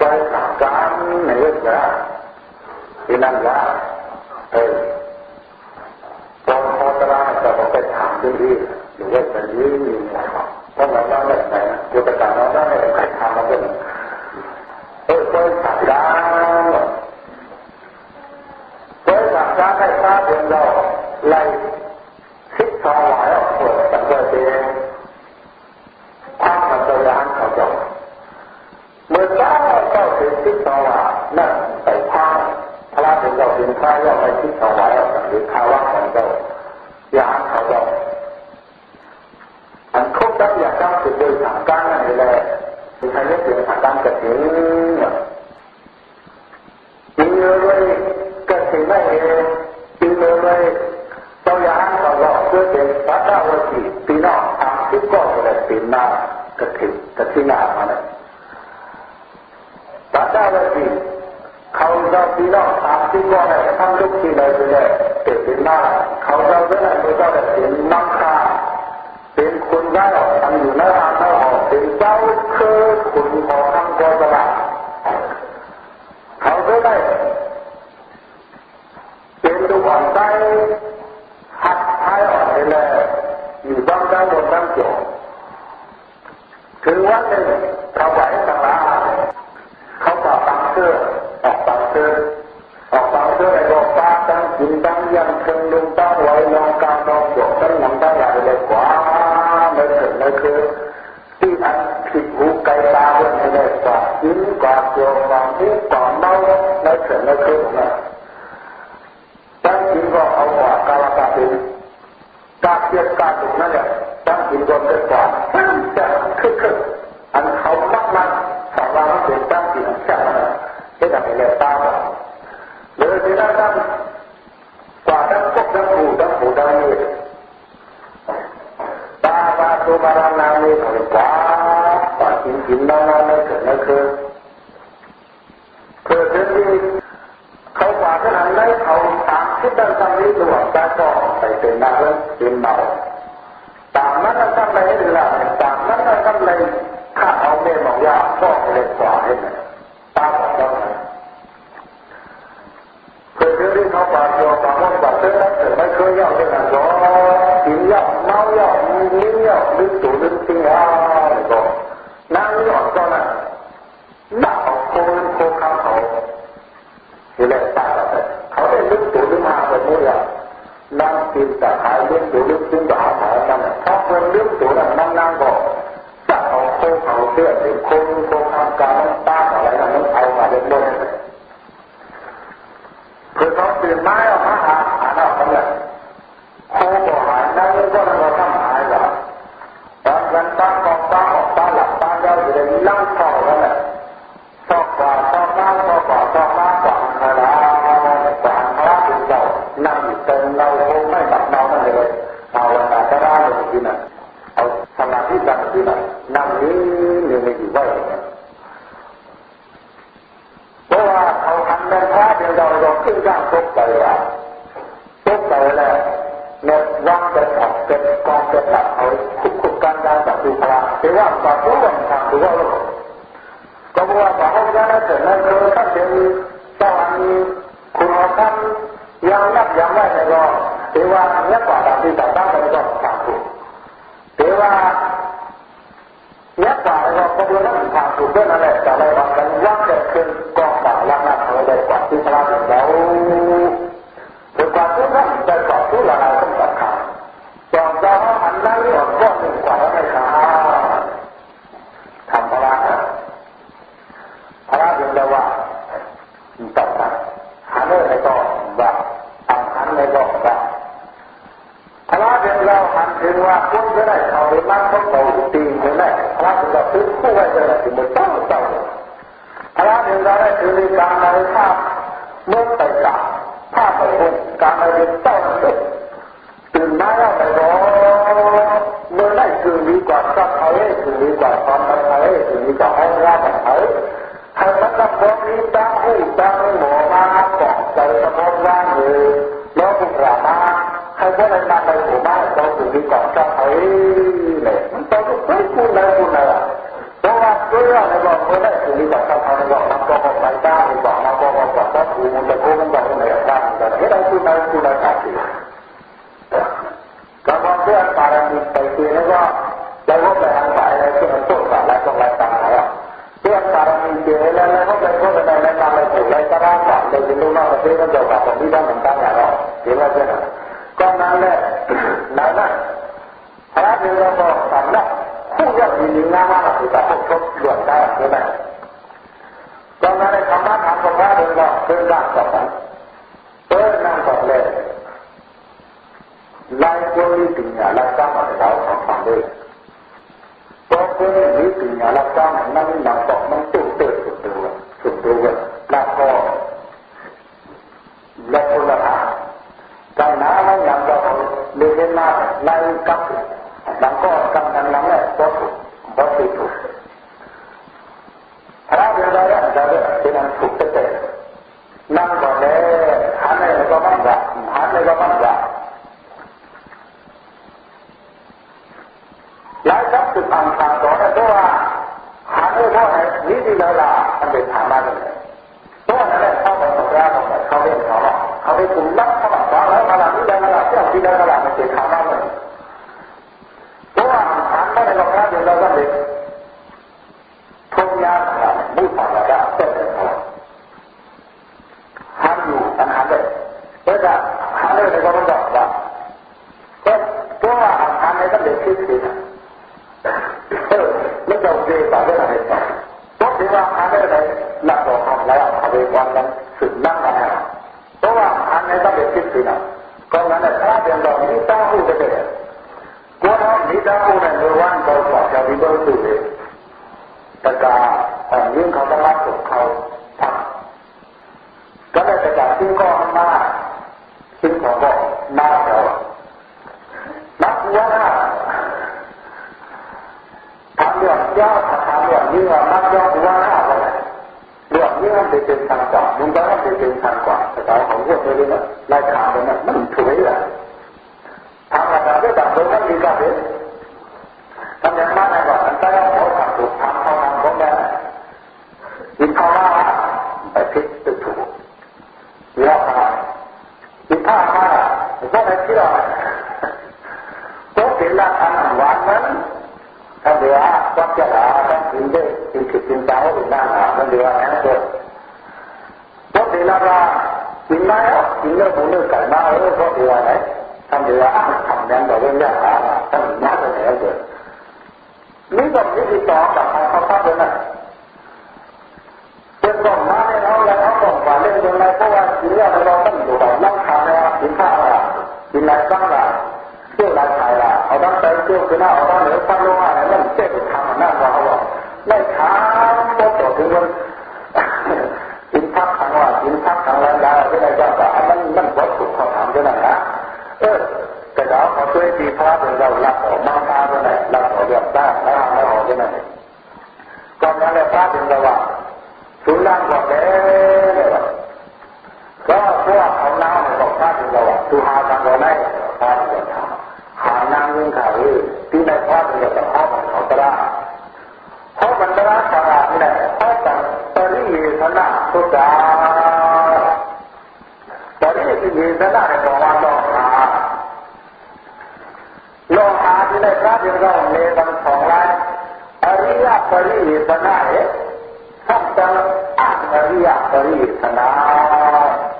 กเขาว่ากระถิ่นหน้านะลูกเอาดีกระถิ่นหน้าอันไหนเราเอาตัวหน้าอันแค่ไหนถึงกระเลยกระถิ่นทำไม่เอาทำเลยกับการเอว่านกันไม่ต้องนั่งในเลยทีเลยที่น้องไปจะผ่านกันเอาะไปทำการในเรื่องละที่นั่นละเออตอนพอตราจะต้องไปถามดีหรือว่าจะยืนเพราะเราได้ไหนกุตการเราได้ใครทำมาเป็นเออไปทำการไปทำการให้ทราบเรื่องเราไล่คิดทองหลายออกเปิดตั้งแต่เองความมันจะร้านเขาจบเมื่อเจ้า เจ้าถึงคิดทองหลายนั่นไปพาพระถึงเราถึงพระย่อมไปคิดทองหลายออกหรือข้าว่าของเราอย่านเขาบอกอันครบแล้วอย่ากต้องถึงโดยทางการนั่นเลยมีใครเรียกถึงทางการกระถิ่นจริงเลยกระถิ่นไม่เองจริงเลยต้องยานเขาจบเพื่อเป็นพระเจ้าวจีปีนอกทางที่ก็จะเลยป็นนา กระถิ่นกระถิ่นนามาเลย พระเจ้าวจีเขาจะปีนอกทางที่ก็ได้ทำลูกที่ไหนไปเลยเป็นนาเขาจะเรื่องอะไรก็จะเป็นนักฆ่าเป็นคนได้ออกทำอยู่ในร้านเขาออกเป็นเจ้าเคือคุณขอทำกตลาดเขาก็ได้เป็นดูก่อนได้หัดท้ายออกไปเลยอยู่บ้างได้บนบ้างจบถึงวันหนึ่งเขาไหวต่างลาเขา ต่อตังเสื้อออกตังเสื้อออกตังเสื้อไอ้บอกตาตั้งกินตั้งยังเชิงลุงตั้งไว้ลองการลองจบตั้งหนังได้ใหญ่เลยกว่าไม่ถึงไม่คือที่อันผิดหูไกลตาเรื่องนี้กว่ายิ้มกว่าเกี่ยวกว่านี้กว่าเมาไม่ถึงไม่คือนะตั้งกินก็เอาหัวกาลกาเป็นกาเทียบกาถูกนั่นแหละตั้งกินก็เกิดกว่าจะ พระเดียวเราหันถึงว่าคุณจะได้เขาไปมั่งเขาเขาตีจะได้พระเดียวเราซื้อคู่ไว้จะได้ถึงมันเจ้าเจ้าพระเดียวเราได้ถือในการในภาพเมื่อไปกลับภาพไปเป็นการในเป็นเจ้าเด็กตื่นมาแล้วไปรอเมื่อได้คือดีกว่าสักไทยคือดีกว่าความไทยคือดีกว่าห้องราชไทยให้มันกับพวกนี้ตั้งหูตั้งหมอมาเกาะใจสมองร่างเลยแล้วพวกเรามา ให้พวกนั้นมาในหมู่บ้านเราคือดีกว่าสักไทยเลยมันต้องพูดพูดเลยพูดเลยเพราะว่าเรื่องในบอกเมื่อได้คือดีกว่าสักไทยบอกมันก็บอกไปได้บอกมันก็บอกว่าสักคูมันจะโค้งมันจะไหนได้แต่ให้ได้พูดได้พูดได้สักทีก็บอกเพื่อนปารมีไปทีแล้วก็จะพบแต่ทางสายอะไรที่มันต้นสายอะไรต้องไรต่างๆอะเพื่อนปารมีเจอแล้วแล้วก็ไปพบแต่ในทางอะไรถูกอะไรก็ได้ก่อนเลยเป็นลูกน้องประเทศต้องเกี่ยวกับผมที่ต้องเหมือนกันอย่างเราเห็นว่าเช่นนั้น ก็นั้นแหละนั้นนะพระเดชเรบอกสำนักคู่ยอดยินดีงามมากที่จะพบชดหลวงได้ใช่ไหมตอนนั้นในธรรมะถามกับพระเดชเราเดินร่างต่อไปเดินนั่งต่อเลยลายคนนี้ปัญญาลักษณะเราทำฟังด้วยพอคนนี้ปัญญาลักษณะนั้นนำต่อมันตุ้งเติร์สุดตัวสุดตัวแล้วก็แล้วคนละทาง การน้ำมันยังจะเดินมาในกับหลังก็กำลังหลังแหละก็ถูกก็ถูกพระเดียวได้จะได้เป็นอันถูกเตะนั่งก่อนเลยหันเลยก็มั่นใจหันเลยก็มั่นใจหลายครั้งสุดทางทางต่อเนี่ยเพราะว่าหาไม่นี่ดีแล้วล่ะมันเป็นฐานะเลยตัวนั้นแหละเข้าไปตรงแรกของเขาเล่นเขา เขาไปถึงนักเขาบอกว่าแล้วมาหลังนี้ได้มาหลังที่เราที่ได้มาหลังมันเป็นฐานะเลยเพราะว่าฐานไม่ได้หรอกนะเดี๋ยวเราก็เด็กทุ่งยาขนาดมุสาระได้เต็มเลยห้ามอยู่ปัญหาเลยเพราะว่าหาเลยในก็ต้องบอกว่าเพราะว่าฐานในก็เด็กคิดดีนะเออไม่ต้องเรียนแบบอะไรต่อเพราะที่ว่าอันนี้เลยหลักของทำแล้วทำเองวันนั้นสุดนั่งมาแล้วเพ ราะว่าอันนี้ต้องเป็นคิดสินะก็งั้นถ้าเป็นเรามีตั้งหูจะเป็นก็ถ้ามีตั้งหูในเมื่อวันเรากว่าจะมีเบอร์สูงแต่การอันนี้เขาต้องรับของเขาทำก็ได้แต่การที่ก็มาซึ่งขาบอกมาแล้วนักว่าทำเรื่องย่อทำ เรื่องนี้ว่านักย่อว่าห้าวันเรื่องนี้มันเป็นทางกว่ามึงก็ต้องเป็นทางกว่าแต่เราของพวกนี้นะรายข่าวมันมันถุยอะทางอาจารย์ก็ต่างคนนั้นมีการเป็นไปเอาหัวทำถูกทำเขาทำของแม่กินข้าวว่าไปพิษตึกถูกเยอะมากกินข้าวมาก็ไม่คิดหรอกตัวกินละทำหวานนั้น ถ้าเดี๋ยววัดจะหาต้องกินได้กินคือกินเจ้าหรือหน้าหามันเดี๋ยวแอนเกิดตัวกินละว่ากินแล้วกินเนื้อหมูเนื้อไก่มาเออก็เดี๋ยวไหนทำเดี๋ยวทำแดงแบบเรื่องยากหาทำยากเลยเกิดนี่ก็วิธีต่อจากเขาเขาทำเลยนะเป็นต้องมาให้เขาแล้วเขาต้องมาเล่นยังไงเพราะว่ากินแล้วเราต้องอยู่แบบนั่งทานแล้วกินข้าวละกินอะไรบ้างล่ะ เที่ยวไรถ่ายละเอาด้านใจเที่ยวคือหน้าเอาด้านเหนือข้งลงมาแล้วนั่นเจ๊ทำหน้าว่าเขาบอกไม่ทำก็ต่อถึงมันกินพักครั้งว่ากินพักครั้งแล้วยาที่ไหนก็แบบมันมันวัตถุเขาทำด้วยนะเออแต่เราเขาช่วยดีพระเราหลับออกมาตาด้วยนะลับออกแบบได้แล้วเราออกด้วยนก่อนนั้นเราพระเป็นเราว่าสุนัขบอกแล้วก็พวกเขาเล่าบอกพระเป็นเราว่าสุหาตังเราได้พระเป็นเรา หานางยิงข่าวที่ในพระเป็นเราพ่อของเขาตระเพราะมันตระสาระนี่แหละเพราะแต่ตริยธนะสุดาตริยธนะเนี่ยบอกว่าลองหาลองหาที่ในพระเป็นเราเนตังสองล้านอริยปริยธนะเนี่ยสัมตังอันอริยปริยธนะอริยปริยธนาได้เป็นไล่อันเจ้าอริยาเจ้าเทวดาอันอริยปริยธนะเราได้เป็จอริยาสันเป็นเรื่องกว่าไม่ใช่เวลาอันอริยปริยธนะ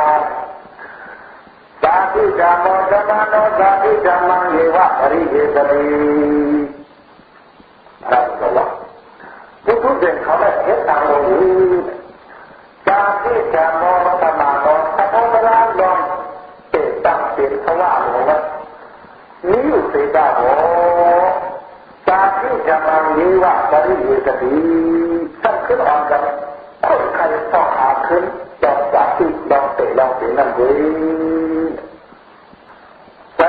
าหาสังหารဇာတိဓမ္မောသတ္တနောဇာတိဓမ္မံယေဝပရိဟေတတိအဲ့ဒါကဘုသူတဲ့ခေါ်တဲ့ヘတ္တလို့ဇာတိဓမ္မောသတ္တနောသဘောပရာလောတေတံတေသဝလောဝနိယုစေတဟောဇာတိဓမ္မံယေဝပရိဟေတတိသက္ခေအောင်ကคนใครต้องหาขึ้นจอมจากที่ลองเตะลองเตะนั่นเอง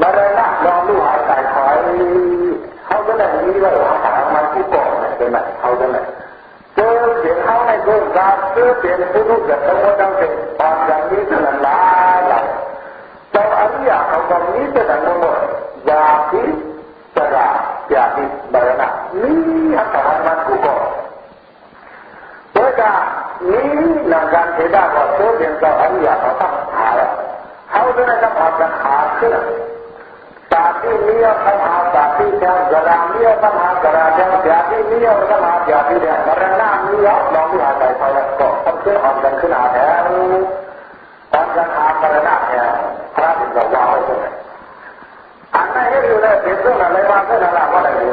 มรณะลองดูหายใจถอยเขาก็ได้นี้ว่าหามาที่ก่อนเนี่ยเป็นไหนเขาก็ไหนเจอเสียงเขาในรูการเจอเสียงผู้รู้จักตัวดังเป็นบางอย่างนี้เท่านั้นละหลายตอนอริยเขาก็นี้เท่านั้นหมดยากทิศจะาราญาพิมรณะนี่อาหามาที่ก่อนเพื่อจะนี้นังการเทดาก็เจอเสียงาอันอริยเขาทำหาเขาก็ได้ทำหาจะหาขึ้น जाति नहीं अपन हाँ जाति क्या गरा नहीं अपन हाँ गरा क्या जाति नहीं अपन हाँ जाति क्या मरना नहीं और नौमी हाँ जाए पाया तो सबसे और दक्षिण आ गया और जन हाँ मरना है हरा दिन का वाह हो गया अन्ना ये जो है देखो ना ले बात है ना लावा लगे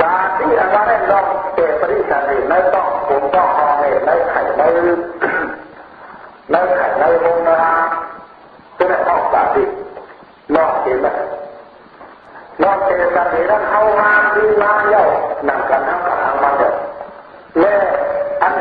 जाति हमारे लोग के परिचय नहीं मैं तो ผมก็เอาเนี่ยในไข่ในในไข่ในโบราณก็ได้ต้องสาธิต นอกเสียแลนอกเสียแล้วเดี๋ยวเข้ามาดีมาเยอะนั่งกันนั่งกันมาเยอะแม่อันเ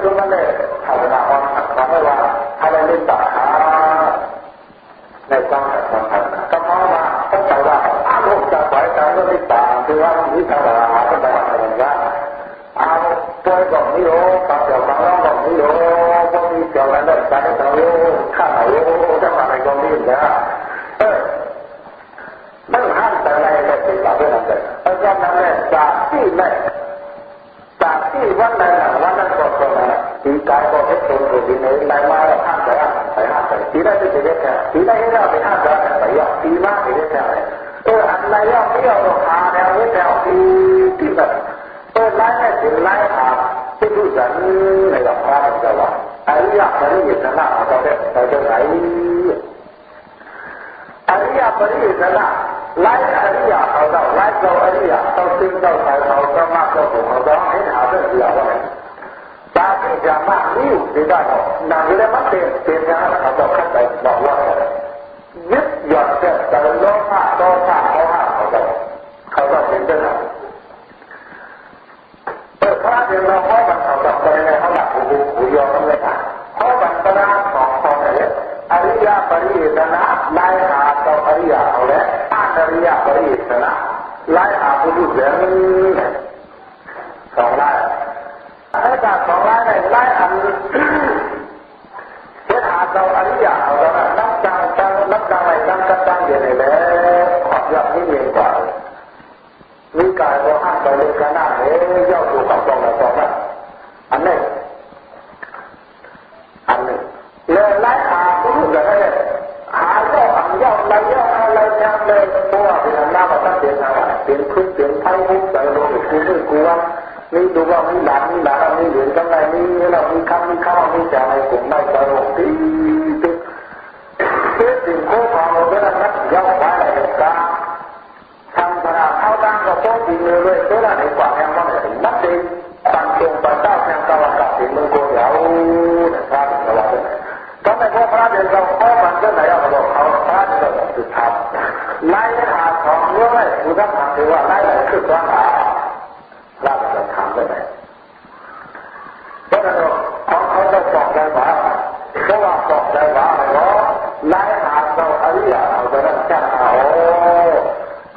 ำคนเรื่องตรงนั้นเลยทำเวลาวันทำให้ว่าอะไรเล่นตาขาในความสำคัญก็เพราะว่าต้องใจว่าอารมณ์จะไหวใจก็ไม่ต่างคือว่าที่ทำอะไรก็ได้อะไรอย่างเงี้เอาตัวบอกนี่โอ้ปากเดียวบางร้องบอกนี่โอ้พวกนี้เกี่ยวกันได้ใจเราโอ้ข้าเราโอ้จะมาอะไรก็ไม่ได้เออไม่ห้ามแต่ในในสิ่งเหล่านั้นเลยเพราะฉะนั้นเนี่ยจากที่แม่ เราไปห้ามแต่ไปยอดที่มาที่ได้แค่เอออันไหนยอดที่ยอดราแล้วเนี่ยแถวที่ที่แบบเออไล่ให้ถึงไล่หาที่ผู้สันในราคาจะว่าอริยปริยชนะเราได้เราจะไหนอริยปริยชนะไล่อริยเขาเราไล่เราอริยเราซึ่งเราใส่เราก็มากเราถูกเราต้องให้หาเรื่องเดียวไว้ ตาที่จะมากนี่ดีได้หนางเลยมันเป็นเป็นอย่างนั้นเขาบอกขั้นไปบอกว่ายึดหยอนเกิดแต่โลภะโลภะเขาห้ามเขาจะเขาจะเป็นเรื่องอะไรเออพระเดียวเราเพราะมันเขาจะไปในเขาหลักหูหูยอมเลยอะเพราะมันกระด้างของคนเนี่ยอริยปริยชนะไล่หาตัวอริยเอาแล้วอริยปริยชนะไล่หาผู้รู้เรื่องสองไล่ ไอ้จากสองไล่ในไล่อันเจ้าหาตัวอริยเอาแล้วนับจังจังนับจังอะไรจังกัจังเดียวนี่แหละขอบยับนี่เองกว่ามีกายว่าห้ามไปเลยกันหน้าเอ๊ยย่ออยู่กับตรงกับตรงนั้นอันนี้อันนี้เลยไล่หาผู้รู้เรื่องหาเจ้าอันย่ออะไรย่ออะไรเนี่ยเลยเพราะว่าเป็นอันน้ามาตั้งเปลี่ยนอะไรเปลี่ยนพื้นเปลี่ยนไพ่มุกใส่ลงอีกคือไม่กลัว มีดูว่ามีหลานมีหลานมีเหรียญกันไรมีเรามีคำมีข้าวมีจ่ายกลุ่มไม่ใส่ลงตีติเพื่อสิ่งคู่ความเราได้รับย่อมไว้ในกาทำขนาเข้าตั้งกับโต๊ะดีเลยเลยตัวละในกว่าแห่งว่านับเองตั้งตรงปัจเจ้าแห่งตะวันตกถึงเมืองโกยาวนะครับตะวันตกก็ไม่พบพระเดียวเราพ่อมันก็ไหนเอาไปบอกเขาพระเดียวสุดท้ายไล่หาของเยอะเลยคุณต้องถามถือว่าไล่คือตัวหาเราจะถาม ได้ไหมเพราะนั้นเขาเขาจะบอกได้ว่าเพราะว่าบอกได้ว่าอะไรเนาะไล่หาตัวอริยเอาแต่นั้นแค่เอา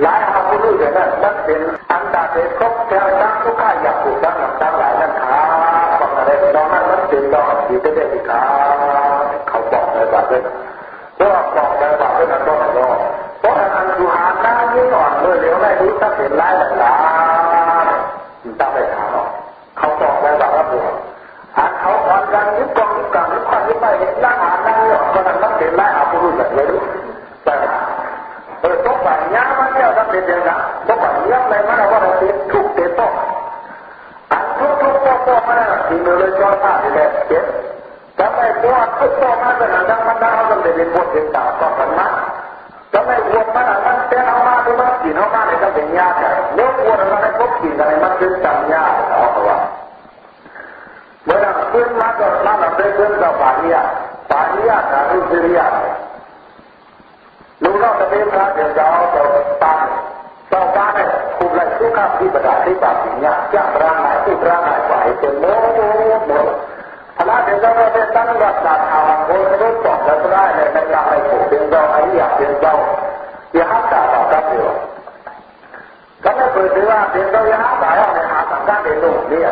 ไล่หาผู้รู้แต่างนั้นมันเป็นอันดาเด็กครบแก้วตั้งทุกข้าอยากถูกตั้งหลังตั้งหลายนั่นขาบอกอะไรน้องนั้นมันเป็นดอกสีเด็ดๆขาเขาบอกได้ว่าเลยเพราะบอกได้ว่าเป็นอันต้องรอเพราะอันสุหาหน้ายิ่งอ่อนเมื่อเลี้ยวได้รู้ตั้งเป็นหลังหลาตั้ ไปเห็นร่างหานั่งเนี่ยมันนั่งเห็นร่างหาผู้รู้จักเลยรู้แต่เออตกไปย้ำมันเนี่ยก็เป็นอย่างนั้นตกไปย้ำเลยมันว่าเราเป็นทุกเตโตอันทุกทุกโตโตมันน่ะที่มือเลยจอดผ้าที่แหละเจ็บทำไมตัวทุกโตมันจะนั่งมันได้เขาต้องเป็นบทเรียนตาต่อกันมาทำไมวัวมันมันเต้นเอามาดูมันกินเอามาเนี่ยก็เป็นยากแต่เมื่อวัวมันได้พบกินอะไรมันเป็นจำยากเอาตัวเมื่อนั้น Firma karena nanti kita bahaya, bahaya dari Syria. Luna ketika dia jauh ke depan, Saukan kumpulan suka di berarti babinya, yang berangai itu berangai baik, semua, semua. ถ้าเด็กเราได้ตั้งรักษาทางคนรู้ตอบและได้ในในการให้ผู้เป็นเราไอ้อยากเป็นเราอย่าห้ามด่าต่อกันเดียวก็ไม่เคยถือว่าเป็นเราอย่าห้ามด่าในหาสังการเด็กหนุ่มเนี่ย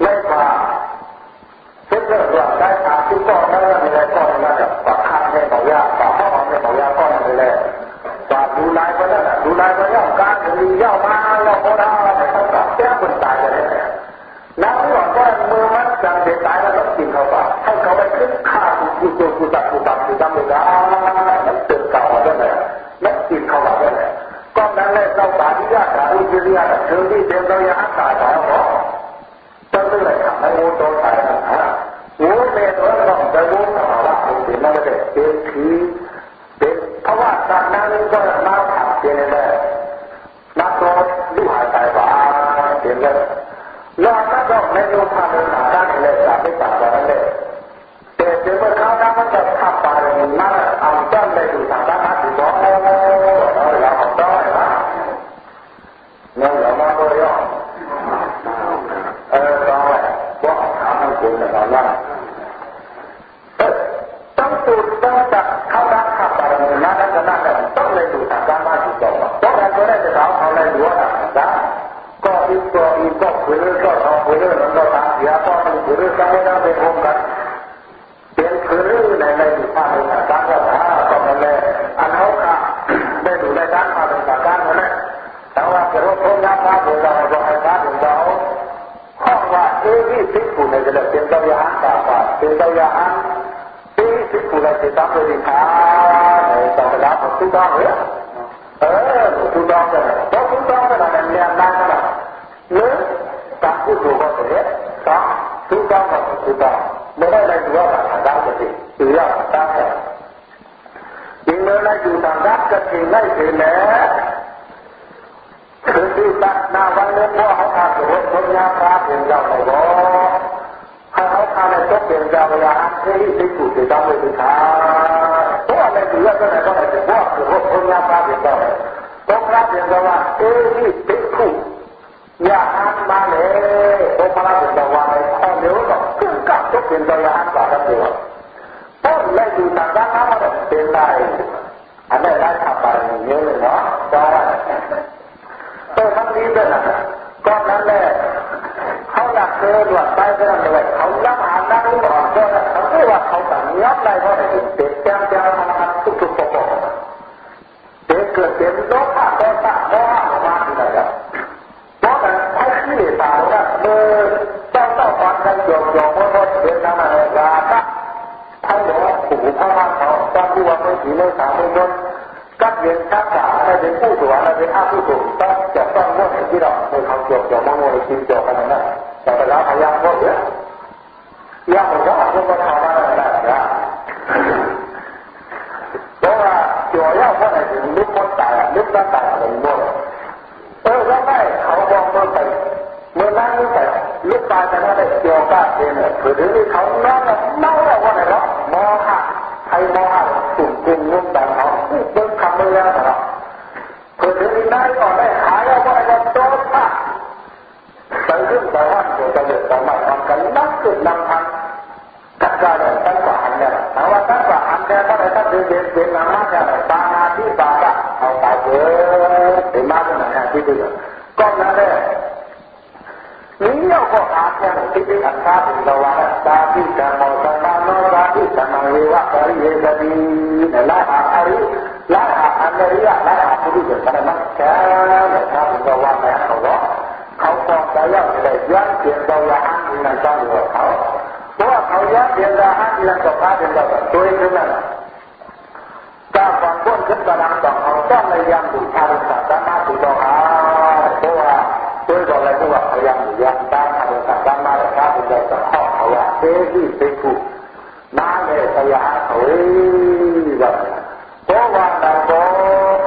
ไม่พาซึ่งเรื่องว่าได้ทานที่ก้อนนั้นไม่ได้ก้อนนั้นปักคันให้เขายากปักห้อให้เขายากก้อนนั้นไม่ไดปากดูนายคนนั้นดูนายคนย่อการมีย่อมมาย่อมโบราณไม่ต้องกลับแก้คนตายกันเลยแล้วที่บอก็เมื่อมันจังเด็กตายแล้วก็กินเขาปากให้เขาไปขึ้นข้าวกูกูกูตักกูตักกูตักมึงอะมันตื่นเว่าแล้วแหละมัวกินเขาแบบนั้นแหละก้อนนั้นแหละเราสาธิยาสาธิยาเธวที่เดินเราอยากสาธิ มูตรงไหนะหูเมตรต้องจะรู้สภาวะของสิ่งนั้นเลยเป็นผีเป็นเพราะว่าจากนั้นก็มาผ่านเป็นเลยนักโทษรู้หายใจบ้าเป็นเลยนอกนั้นก็ไม่รู้ภาพในสถานการณ์เลยจากไม่ต่างกันเลย ได้จะสาวเอาอะไรหัวนะนะก็อีกตัวอีกก็ฝืนก็ทำฝืนั้นก็ตามเสียก็มัเรื่นก็ไม่ได้เป็นองค์กันเป็นฝืนในในภาคภาษาภาษาก็มันเลยอันเขาค่ะได้ดูในด้านภาษาการนั่นแหละแต่ว่าจะรบกวนยากมากเลยเราเราให้พระของเราข้อว่าเอวิสิกุในจะเป็นตัวยาอันตาบาเป็นตัวยาอันเอวิสิกุในจะต้องเป็นขาในตอนรับของทุกท่านเลย ở chú con cái này chú con cái này làm nhà nam cái này lớn ta cứ chủ con chú con là chú con mới đây là chủ con là đau cái gì? Chủ đau cái nhưng nơi này dù thằng đau cái gì này thì lẽ thứ tư ta nào văn lên mua họ thà chủ nhà ta thì giàu này เป็นเจ้าเวลาที่ได้ถูกต้องเลยสิครับเพราะอะไรถือว่าก็ไหนก็ไหนถือว่าถือว่าคนรับมาเป็นเจ้าเลยต้องรับเป็นเจ้าว่าเอ้ที่ได้ถูกอย่าห้ามาเลยต้องรับเป็นเจ้าว่าในข้อเดียก็ขึ้นกับทุกเป็นเจ้าอ่าห้กันดีต้นและอยู่างกันนะมันเป็นได้อันนี้ได้ทำไปเยอะเลยเนาะเจ้าว่าเออทั้งนี้ด้วยนะ ตอนนั้นเลยเขาอยากเจอหลวดไปก็นั่นเลยเขาย้ำอ่านนั่งรู้บอกก็เขาไม่ว่าเขาแบบย้ำได้เพราะเด็กเด็กแจ้งแจ้งมาทำทุกทุกปกเด็กเกิดเป็นโลภะโลภะโลภะมาที่ไหนครับเพราะแต่ไอ้ขี้ตหร่สาวนะเมื่อเจ้าเจ้าตอนกันโยมโยมว่าว่าเดินทางมาเลยาครัท่านบอกว่าผู้พ่อมาเขาตอนที่ว่าไม่ดีไม่สามไม่ยศกัดเย็นกัดสาอะไรเป็นผู้ตัวอะไรเป็นอาผู้ตัว มาทำอะไรกันนะตัวเจ้าย่าคนไหนลุกมาตายลุกมาตายหนึ่งคนเออแล้วไม่เขาบอกมาไปเมื่อนั้นนี่แต่ลุกตายจะได้เดียวกันเองคือถึงที่เขานอนแล้วนอนแล้วคนไหนรับมอหะไอ้มอหะสุ่มกินลุกตายเขาเบิ้งคำเลยนะครับคือถึงที่ได้ก่อนได้หายแล้วว่าจะโดนปะไปเรื่องแต่ว่าจะเดือดร้อนมากกันนักสืบนำทาง கற்காத தல்ப அண்டர் அவ தல்ப அண்டர் ரெட்டது பேர் nama dan bahati bapa atau bapa di mana mana itu kau nade ini aku akan tiba kata lawan tapi kamu sama tapi sama lewat dari dari lah hari lah anda dia lah aku juga karena kamu sama lawan Allah kau kau saya tidak jangan dia lawan dengan kamu kau พราะเขายากเดียนราฮันยันกับพระเดียนราตัวเองนั่นตาฟังก้นขึ้นกำลังต่อเขาต้อนในยังดูการลาสัตตามตุโตาเพราะว่าด้วเรากอะเพราะว่าเขายังอยู่ยังตามาตุสัตตามาตุพระเดียนราข้อเขาว่าเตี้ยที่เตี้ยผู้น้างลยพยาเขาเอ้เพราะว่าเราบอ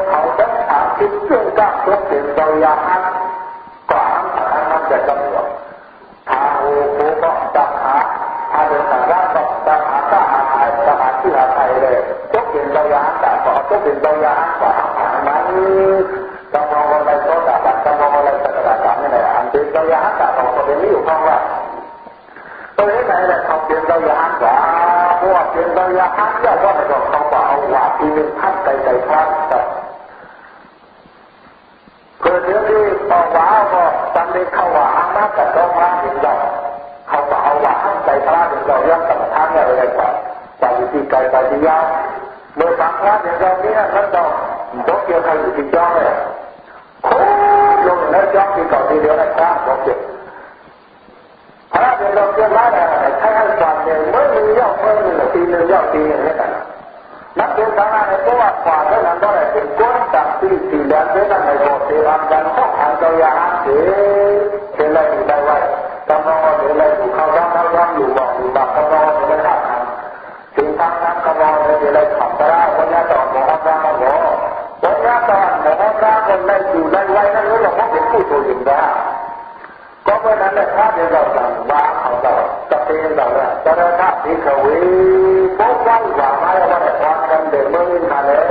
เขาต้องถามคิดเรื่องก้าวเพื่อเปลี่ยนตัวยาฮันก่อนทำแต่จำหนดทางโอ้โหก็ ทางเดินทางด้านก็ตักหาก็หาหาหาที่หาไทยเลยตัวเป็นตัวยาแต่ก็ตัวเป็นตัวยาหันกว่านั้นกำมองอะไรโซดาบัตกำมองอะไรสักการะนี่แหละอันเป็นตัวยาแต่ก็เป็นนี้อยู่ข้างว่าตัวนี้ไหนแหละเขาเป็นตัวยางว่าพว่าเป็นตัวยาหันเนี่ยว่ามันก็เขาว่าเอาว่าที่เป็นท่านไกลๆครับเพื่อที่ที่ต่อว่าก็จำเป็นเขาว่าอันนั้นกับตัวพระถึงเรา เขาว่าเอาว่าอันใจพระถึงเราย่อมกรรมฐานอะไรก่อนจากวิธีไกลไปที่ยาเมื่อฟังพระถึงเราเนี่ยมันต้องบอกเกี่ยวกับวิธีจ้องเลยโค้ลงแล้วจ้องที่ก่าที่เดียวนะครับบอกเกี่ยวพระถึงเราเกี่ยวมาเนี่ยใช้ให้ความเดียเมื่อมีย่อมเมื่อมีตีหนึ่งย่อมตีอย่างนี้กันนักเรียนทางนั้นก็ว่าฝ่าเท่านั้นก็ได้เป็นก้นจากที่สี่เดือนเท่านั้นไม่พอเสียรำกันข้อขันเจ้ายาเสียเป็นอะไรอยู่ได้ไว้ กำลังเป็นอะไรอยู่เขาร่างเขาร่างอยู่บอกอยู่บักกำลังเป็นอะไรทำถึงทางนั้นกำลังเป็นอะไรขับตราวันนี้ต่อหมอร่างหมอวันนี้ตอหมอร่างคนได้อยู่ได้ไว้นั่นรู้หรอกว่าเป็นผู้ตัวยิงได้ก็เพราะนั้นเนี่ยถ้าเดียวเราสั่งว่าเขาเราจะเป็นเราเนี่ยจะได้ถ้าที่เขาวิพบว่าว่าไม่ว่าแต่ความกันเดิมเมื่อมีมาแล้ว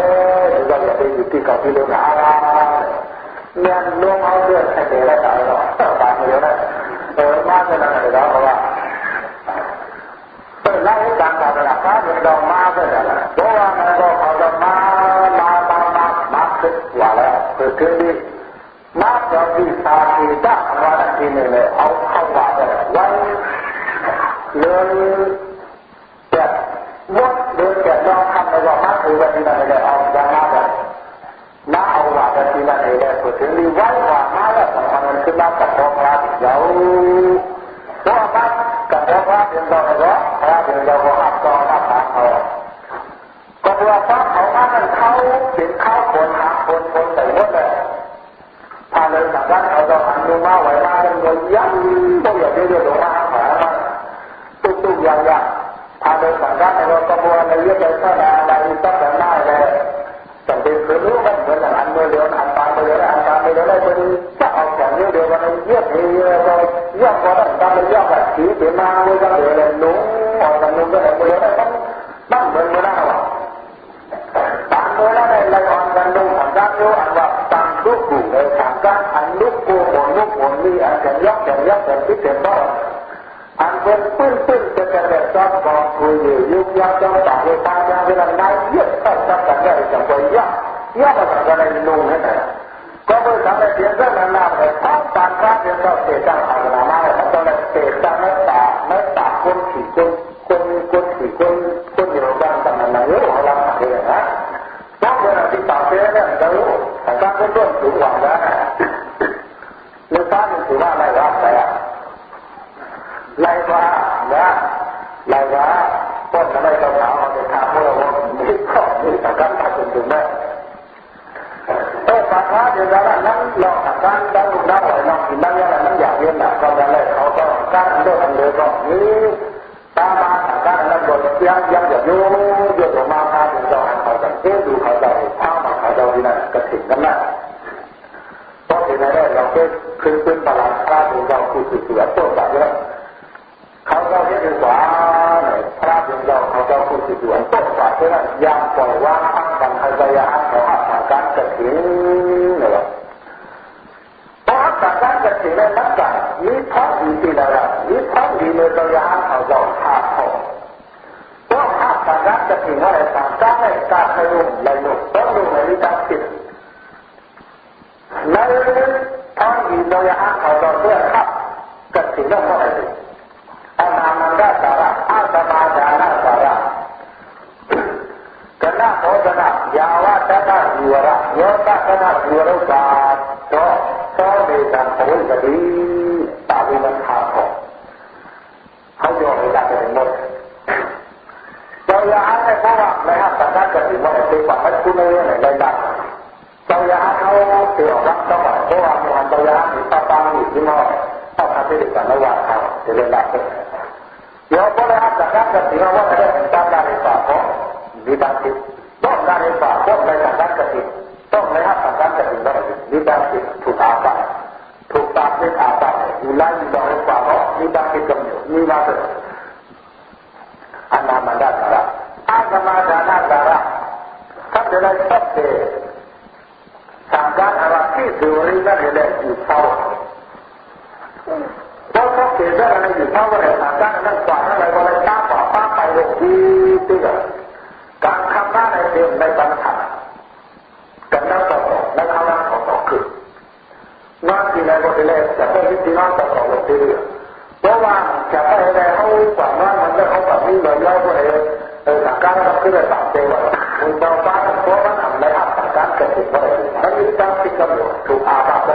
เราจะไปอยู่ที่เก่าที่เดิมอะไรเนี่ยลงเอาเรื่องให้เดียวได้หรอกตายเดียวได้เอะเดี๋ยวเพราะว่าเปิดไล่ให้การตลาด ฟ้าเดี๋ยวเรามาก็ได้เพราะว่ามันก็เขาจะมามามามามาคิดว่าแล้วคือคือที่มาจากที่สาธิตะว่าที่นี่เลยเอาเข้าว่าได้วันเรื่องจะมดเรื่องจะลองทำในว่ามาคือว่าที่นั่นเลยเอาอย่างนั้นเลย มาเอาว่าที่นั่นเลยคือถึงมีวันว่ามาแล้วสำคัญคือมากับพวกเราเดี๋ยวพวกมากับพวกเราเดี๋ยวเราเนี่ยเราเดี๋ยวเราก็หักกองหักขาเขาก็เพราะเขามากันเขาเป็นเขาคนหาคนคนแต่หมดเลยถ้าเลยจากนั้นเราจะหันดูมาไหวมาเป็นเงินยังต้องอย่าเรียกว่าหามาตุ้ตุ้อย่างย่างถ้าเลยจากนั้นเราจะบัวในเรื่องอะไรก็ได้อะไรก็จะได้เลย แต่เป็นคือรู้มันเหมือนอันเดียวอันตาไปเดียวอันตาไปเดียวได้เป็นจะเอาแค่เดียวมันนี้เยี่ยมเยี่ยมเราเยี่ยมก็ได้ตามเยี่ยมแบบสีเดียวมาเลยก็เดี๋ยวเลยนุ่งออกจากนุ่งก็ได้เดียวได้ต้องนั่งเหมือนกันนะวะตามเวลาในรายการกันนุ่งทำการโยอันว่าตามลูกปู่เลยทำการอันลูกกูหมดลูกหมดนี่อันจะยักจะยักจะคิดจะบ้า อันเป็นปื้นปื้นจะจะแบบจอบกองคุยอยู่ยุบยักจอมต่างเลยตาอย่างเวลาไหนเยี่ยมต้องจับกันได้จะไปยักยักมาจากอะไรนุ่งให้ไหนก็เมื่อทำในเสียงเรื่องนั้นนาเลยท้องตาคราเดียวก็เสียจังทางนามาเลยตอนนั้นเสียจังไม่ตาไม่ตาคนขี่คนคนคนขี่คนคนอยู่กันแต่มันไม่รู้เราทำเองนะเพราะเวลาที่ต่าเสียเนี่ยจะรู้แต่การเป็นต้นสูงกว่าแล้วเรื่องการมันถือว่าอะไรวะแต่ ไรว่าเนี่ยไรว่าต้นอะไรก็ถามเอาไปถามพวกเรามีข้อมีแต่การตัดสินถึงแม้เออปัญหาเดี๋ยวนั้นนั้นลองตัดการตั้งลูกน้องไว้ลองกินนั่งยังไงนั้นอยากเรียนหนักก็จะเลยเขาก็การเลือกอันเดียก็นี้ตามมาตัดการนั้นบนยังยังอย่าโยโยออกมาพาถึงเราเขาจะเทดูเขาจะพามาเขาจะที่นั่นกระถิ่นนั่นะเพราะที่นั่นเราเก็ขึ้นขึ้นตลาดพาถึงเราคือคือคือต้นแบบนี้ เขาเรียกว่าพระถึงเราเขาจะคือคือต้นแบบนี้ยังปล่อยว่างทั้งกันเขาจะยังเขาอาศัยการกระถิ่นเนี่ยเพราะการการกระถิ่นในนักการมีท้องดีที่ไหนล่ะมีท้องดีในตัวย่างเขาจะขาดเขาเพราะถ้าการการกระถิ่นอะไรต่างกันในการให้ลุ่มในลุ่มต้องลุ่มในวิจารณ์ในท้องดีตัวย่างเขาจะเพื่อขับกระถิ่นต้องอะไร อนามันได้สาระอาตมาจาระสาระกนณะโพชนะยาวะตนะจิวระโยตนะจิวรุกาโตโตเดตังโพสติตาวิมันขาของเขาโยนให้ได้หมดเราอยากให้เพราะว่าในห้างสังกัดกันถึงว่าเป็นความไม่คุ้นเลยในระดับเราอยากเขาเกี่ยวกับต้องเพราะว่ามันเราอยากมีตาตาอยู่ที่นอก เข้าทำได้ด้วยกันระหว่างทางจะเรียนได้โยมก็ได้รับจากนั้นจะถือว่าได้ตามการในป่าของมีบางทีต้องการในป่าต้องในสังกัดกติต้องในรัการงกัดกติได้มีบางทีถูกอาบัตถูกตาเป็นอาบัตอยู่ไล่มีบางในาเราะมีบางทีกำเนิดมีมาเกิอันนามันดาสาระอานนามันดาสาระท่าจะได้สักเดสังการอะไรที่สุริยนั่นเองอยู่เท่า แล้วเขาเห็นได้อะไรอยู่เท่าไรสามด้านนั้นกว่าอะไรก็เลยก้าวต่อป้าไปลงที่ตื้การทำหน้าในเดือนในปัถัดกันนั้นต่อและข้างล่าต่อต่อคือว่าที่ในบทเรียนจะได้วิธีน้องต่อต่อลงเรื่อยเพราะว่าจะได้ในเขากว่าว่ามันจะเขาแบบนี้เลยแล้วก็เลยเออสังการเราคือได้ตามเตว่าคุนเจ้าฟ้าเพราะว่าทำในอัตตาการเกิดขึ้นเราะอะไรนั่นคือการที่กำหนดถูกอาบัติ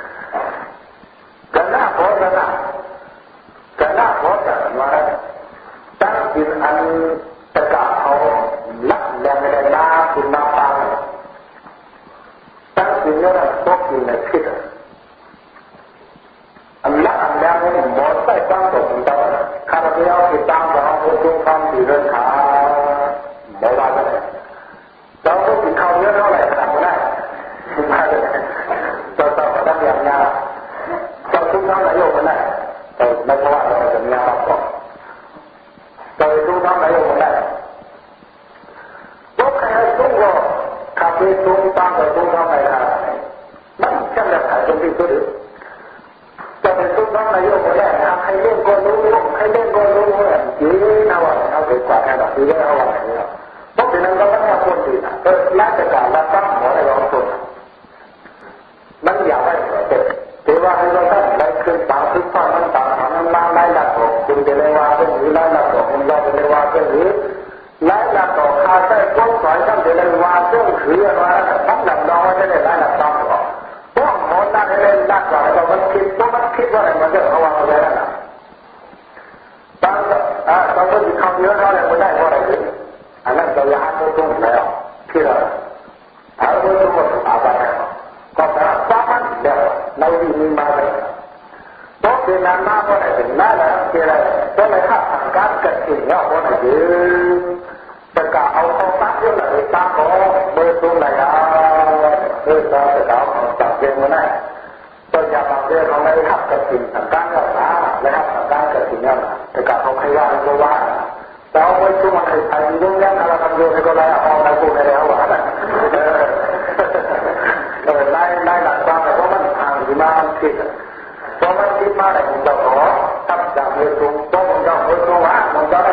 เรื่องขาไม่ว่ากันเลยเราต้องติดเขาเยอะเท่าไหร่ทำได้ไม่ได้เราต้องทำอย่างนี้เราทุกท่านนายกมันได้ แล้วก็ว่าเราจะมีอะไรต่อเราจะดูน้ำไหลลงได้ตัวใครตัวก็ขับไปตัวตั้งแต่ตัวน้ำไหลได้มันจะแบบไหนตรงที่ตัวเดียวจะเป็นตัวน้ำไหลลงได้ใครเล่นก็รู้ใครเล่นก็รู้เนี่ยยืนเอาไว้เอาไปกว่าแค่แบบยืนเอาไว้เนี่ยเพราะฉะนั้นเราต้องทำคนดีนะเออราชการเราตั้งหัวในเรองคนมันอยากให้เกิดเทว่าให้เราตั้งไว้คือ วาซึ่งถือมาพักหลังน้อยไม่ได้ได้หลักทรัพย์หรอกพวกหมอนั่งเล่นนักหลังเรามันคิดพวกมันคิดว่าอะไรมันจะระวังอะไรนะบางอ่าบางคนคำเยอะเท่าไหร่ไม่ได้เพราะอะไรอันนั้นเราลยไม่ต้องแล้วที่เราถ้าเราไม่ต้องอาบัติก็พระสามัญเดียวเราดีมีมาเลยต้องเป็นนานาเพาะอะไรเป็นนานาเท่าไรต้องเลยข้าทางการเกิดสิ่งเนี่ยเพราะอะไร Teka au tau tak dia lah, tak oh, betul lah ya. Kita sedang mencari mana. Tanya bangsa orang lain hak kerjin tentang apa, lihat tentang kerjinnya lah. Teka kau kaya atau wah. Tahu betul mana hari ini yang kalau kamu juga dah orang dah pun ada awak lah. ไล่ไล่หลักความเพราะมันทางที่มามันคิดเพราะมันคิดมาแต่ผมจะขอทับจากเรื่องตรงต้องผมจะคนรู้ว่าผมจะได้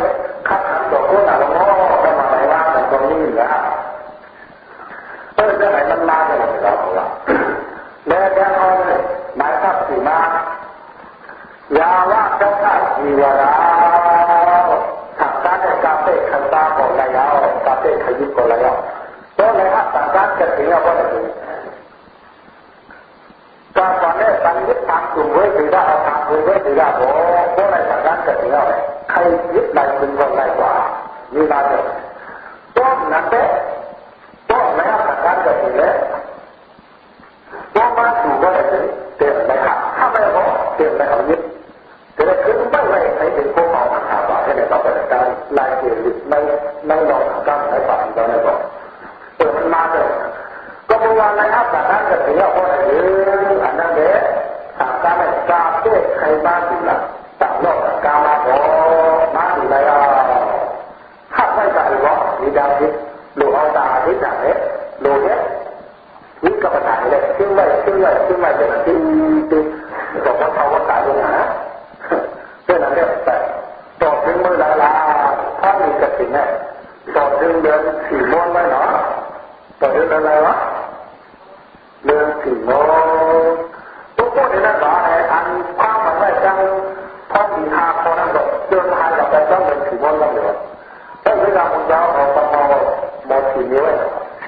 เออจะไหนมันมาจะไหนเราละแล้วแกเอาเลยหมายทับสีมายาวะจ้าข้ามีวาระถักการในกาเฟ่ขันตาของนายยาวกาเฟ่ขยิบของนายยาวตัวไหนฮะต่างการจะถึงเอาไว้ก็ตอนนี้สังยึดทางกลุ่มไว้ถือได้เอาทางกลุ่มไว้ถือได้โอ้พวกในทางการเกิดถึงอะไรใครยึดไหนเป็นคนไรกว่ามีมาเลยต้นนั้นเด้ต้นในทางการ เกิดถึงเลยต้นมาสู่ก็ได้เต็มไปครับถ้าไม่พอเต็มไปเอายึดแต่ได้ขึ้นไม่ไม่ใช้เป็นพวกเอาทางว่าให้ในต่อไปการลายเกียรติไม่ไม่ลองทางการในฝ่ายตอนนี้ก่อนเปิดมันมาเลยก็เพราะว่าในอัตตานั้นจะถือว่าคนอื่นอันนั้นเด็กทาการในกาเพื่ใครมาถึงละต่างโลกกามาโอมาถึงแล้วถ้าไม่ได้ก็มีดาวทิพย์หรือเอาตาที่จากเนี้ยหรือเนี้ยกับปัญหาเลยทิ้งไว้ทิ้งไว้ทิ้งไว้จนทิ้งทิ้งก็ต้องเขาก็ตายลงหนนั่นเนี่ยแต่ต่อถึงมือละลาถ้ามีก ระถิ่นเนี่ยต่อถึงเดือนสี่ม้วนไว้เนาะต่อเดือนอะไรวะเดือนสี่ม้วนทุกคนในนั้นว่าอันความมันไม่จังพอมีหาคนนั้นก็เดินทางกับไปต้องเดือนสี่ม้วนแล้วเนี่ยถ้าเวลาคุณยาวเอาประมาหมดสี่ม้วน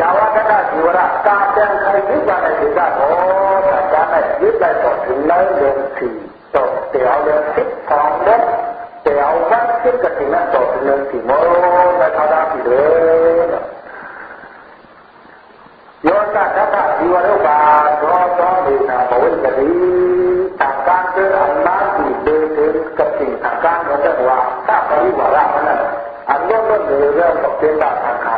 ယဝကတဇီဝရကာတံခိုင်ဒီပါနေဒီကတော့တာနဲ့ဒီလိုက်တော့ဒီလိုက်လုံးစီတော့တရားရဲ့စစ်ဆောင်တဲ့တရားဝတ်စစ်ကတိနဲ့တော့ဒီလုံးစီမောတာတာပြီလေယောသတ္တဇီဝရုပ္ပါသောသောဒေနာဘဝိတတိတက္ကံတေအနာတိဒေတေကတိတက္ကံရတ္တဝါသပရိဝရမနအလောကဒေရပတေတက္ကံ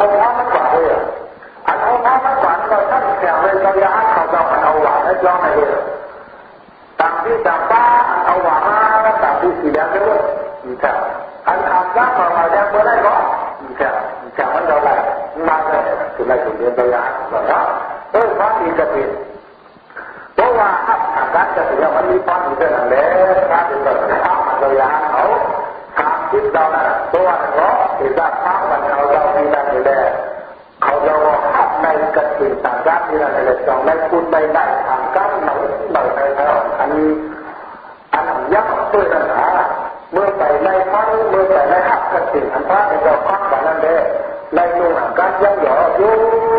มันอันองค์มันกว่าเลยอันองค์มันกว่าเราท่านแข่งเลยเราอยากเขาจะมันเอาหวานให้ย้อนให้เลยตามที่จับป้าเอาหวานม ค่อันทำได้ของเราแดงไม่ได้ก็อีกแค่อีกแค่มันเราได้าเลยคืออะไรถึงเรียนตัวอย่างแบบนั้นเออพระอีกจะเป็นว่าถ้าทางการะมันเรื่อาเรามคิดเราน่ะตัวเราที่จะทำมันเราเราไม่ได้เลยเขาเราหักในกระถิ่นต่างกันที่เราเลยจองในคุณไม่ได้ทางกันหนังหนังในเราอันนี้อันยักษ์ด้วยนะฮะเมื่อไปในพังเมื่อไปในหักกระถิ่นอันพระเราพักแบบนั้นเลยในนู่นการยังหย่อยุ่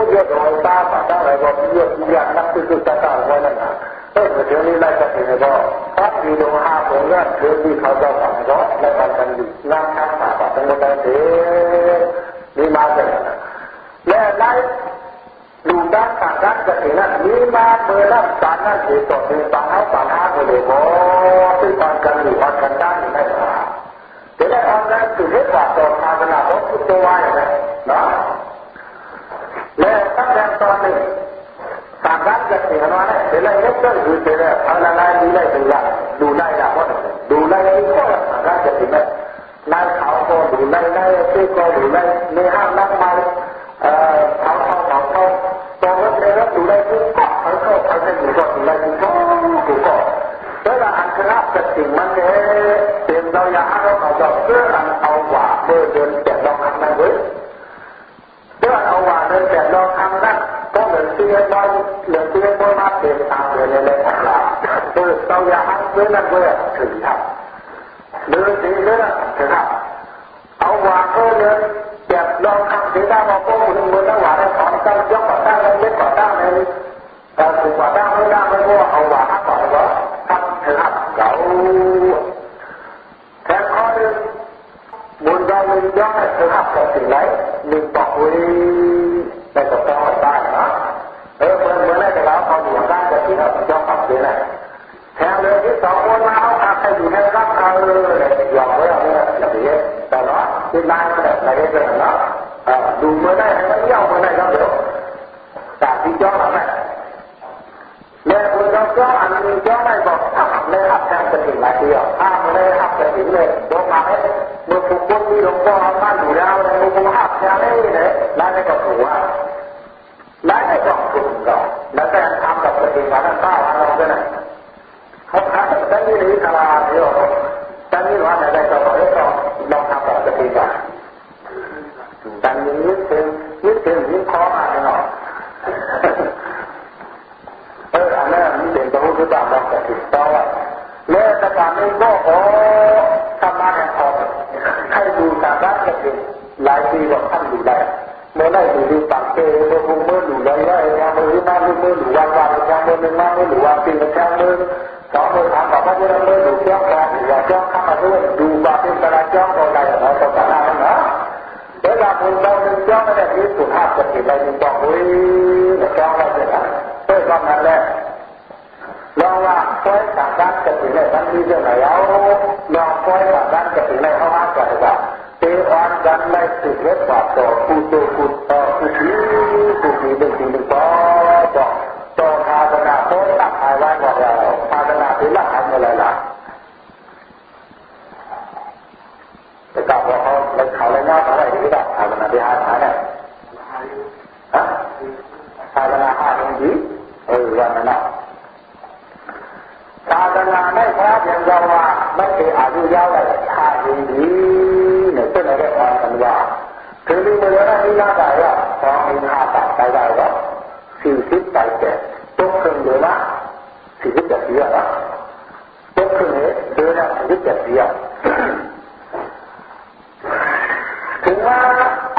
เยอะโดยตาปาอะไรก็เยอะเยอะนักที่สุดจะตามไว้นั่นนะ เออเดี๋ยวนี้ไล่กระถิ่นก็พักอยู่ตรงห้าตรงนั้นคือที่เขาจะทำก็และการกันอยู่นั่งทักษะปากทั้งหมดเลยนี่มาเลยและไล่ดูด้านทางด้านกระถิ่นนั้นมีมาเมื่อนั้นสารนั้นถือตกเป็นปัญหาปัญหาเลยก็ที่การกันอยู่วันกันด้านนี้ไม่แต่ละอันนั้นคือเรื่องว่าตอนทำเวลาต้องคิดตัวไว้นะเนาะและตั้งแต่ตอนนี้ ทางด้านกระถิ่นนั้นเนี่ยแต่ละเล็กก็อยู่แต่ละอะไรอะไรดูได้ดูละดูได้ละว่าดูได้ที่ข้อทาง เพื่าอยากให้เพื่อนั่นเพื่อถึงทำเดินสีเรื่องถึงทำเอาว่าเพื่อเดินแบบเราทำสีได้มาพวกคุณมือตั้งว่าได้สอนตั้งยกก่อตั้งเลยเล็กก่อตั้งเลยแต่ถึงก่อตั้งไม่ได้ไม่รู้เอาว่าก่อนว่าทำถึงทำเราแทนข้อหนึ่งบุญเรามีย่อมถึงทำกับแต่สิ่งไรมีบอกว้ อาใครอยู่ในรับเขาเลยยอมไว้เอาเนี่ยอย่างนี้แต่เนาะที่นายมันแบบไหนเป็นเนาะดูเมื่อได้ไม่ย่อเมื่อได้ก็เดี๋ยวแต่ที่ย่อมาไหมแล้วคุณเราย่ออันนี้ย่อไม่บอกถ้าไม่รับแทนจะถึงหลายเดียวถ้าไม่รับจะถึงเลยบอกมาให้เมื่อทุกคนที่หลวงพ่อบ้านอยู่แล้วในมุมหักแทนได้เลยแล้วในกับหัวแล้วในกับถุงก็แล้วแต่ทำกับตัวเองมาตั้งแต่เราก็ได้เขาทำแต่นี่นี่ ತಂಗಿ ಕಲ ಅಯ್ಯೋ ತಂಗಿ ವಾದ ತಗೊಳ್ಳೋ ಲೋಕ ಪದ್ಧತಿಗ ತಂಗಿ ยึดเต็นยึดข้อมาเนาะเอออันนั้นมัเป็นพระพุทตเจ้าเราจะติดต่อแมื่อสถานีก็โอ้ธรรมะแห่งขอให้ดูสามารถจะเป็นหลายปีกว่าท่านอยู่ได้ เมื่อได้ดูดูปากเตะเมื่อมือดูเลยว่าอย่างมือมามือมือหรือวันวันอย่างมือหนึ่งมามือหรือวันปีอย่างมือสองมือถามบอกว่าจะมือดูเจ้าของหรือว่าเจ้าข้ามาด้วยดูว่าเป็นกระเจ้าอะไรเราต้องการอะไรนะเวลาคุณเราเป็นเจ้าไม่ได้ที่สุดห้าสิบปีไปยังบอกเฮ้ยเจ้าเราเป็นอะไรเพื่อความนั้นแหละลองว่าคอยต่างกันจะถึงไหนทั้งที่จะไหนเอาลองคอยต่างกันจะถึงไหนเอาห้ากันว่าเตวันกันไดเล็บปากต่อคูโตคูต่อเป็นสิ่งหนึ่งต่อต่อาวนารตักหาย ไว้หมดแล้วภาวนาถึงละหายหมดเลยล่ะแต่กลับว่าเขาเลยเขาเลยน่าอะไรที่แบบภาวนาที่หาหาเนี่ยฮะภาวนาหาตรงนี้เออวันนั้นศาสนาไม่พระเพียงเราว่าไม่เคยอายุยาวเลยชาดีดี เนี่ยเป็นอะไรอ่อนกันว่าถึงมีมือนั้นนี่น่าได้ว่าสองมีห้าตัดไปได้ว่าสี่สิบไปเจ็ดตกครึ่งเดือนละสี่สิบเจ็ดเดือนละตกครึ่งเดือนละสี่สิบเจ็ดเดือนถึงว่า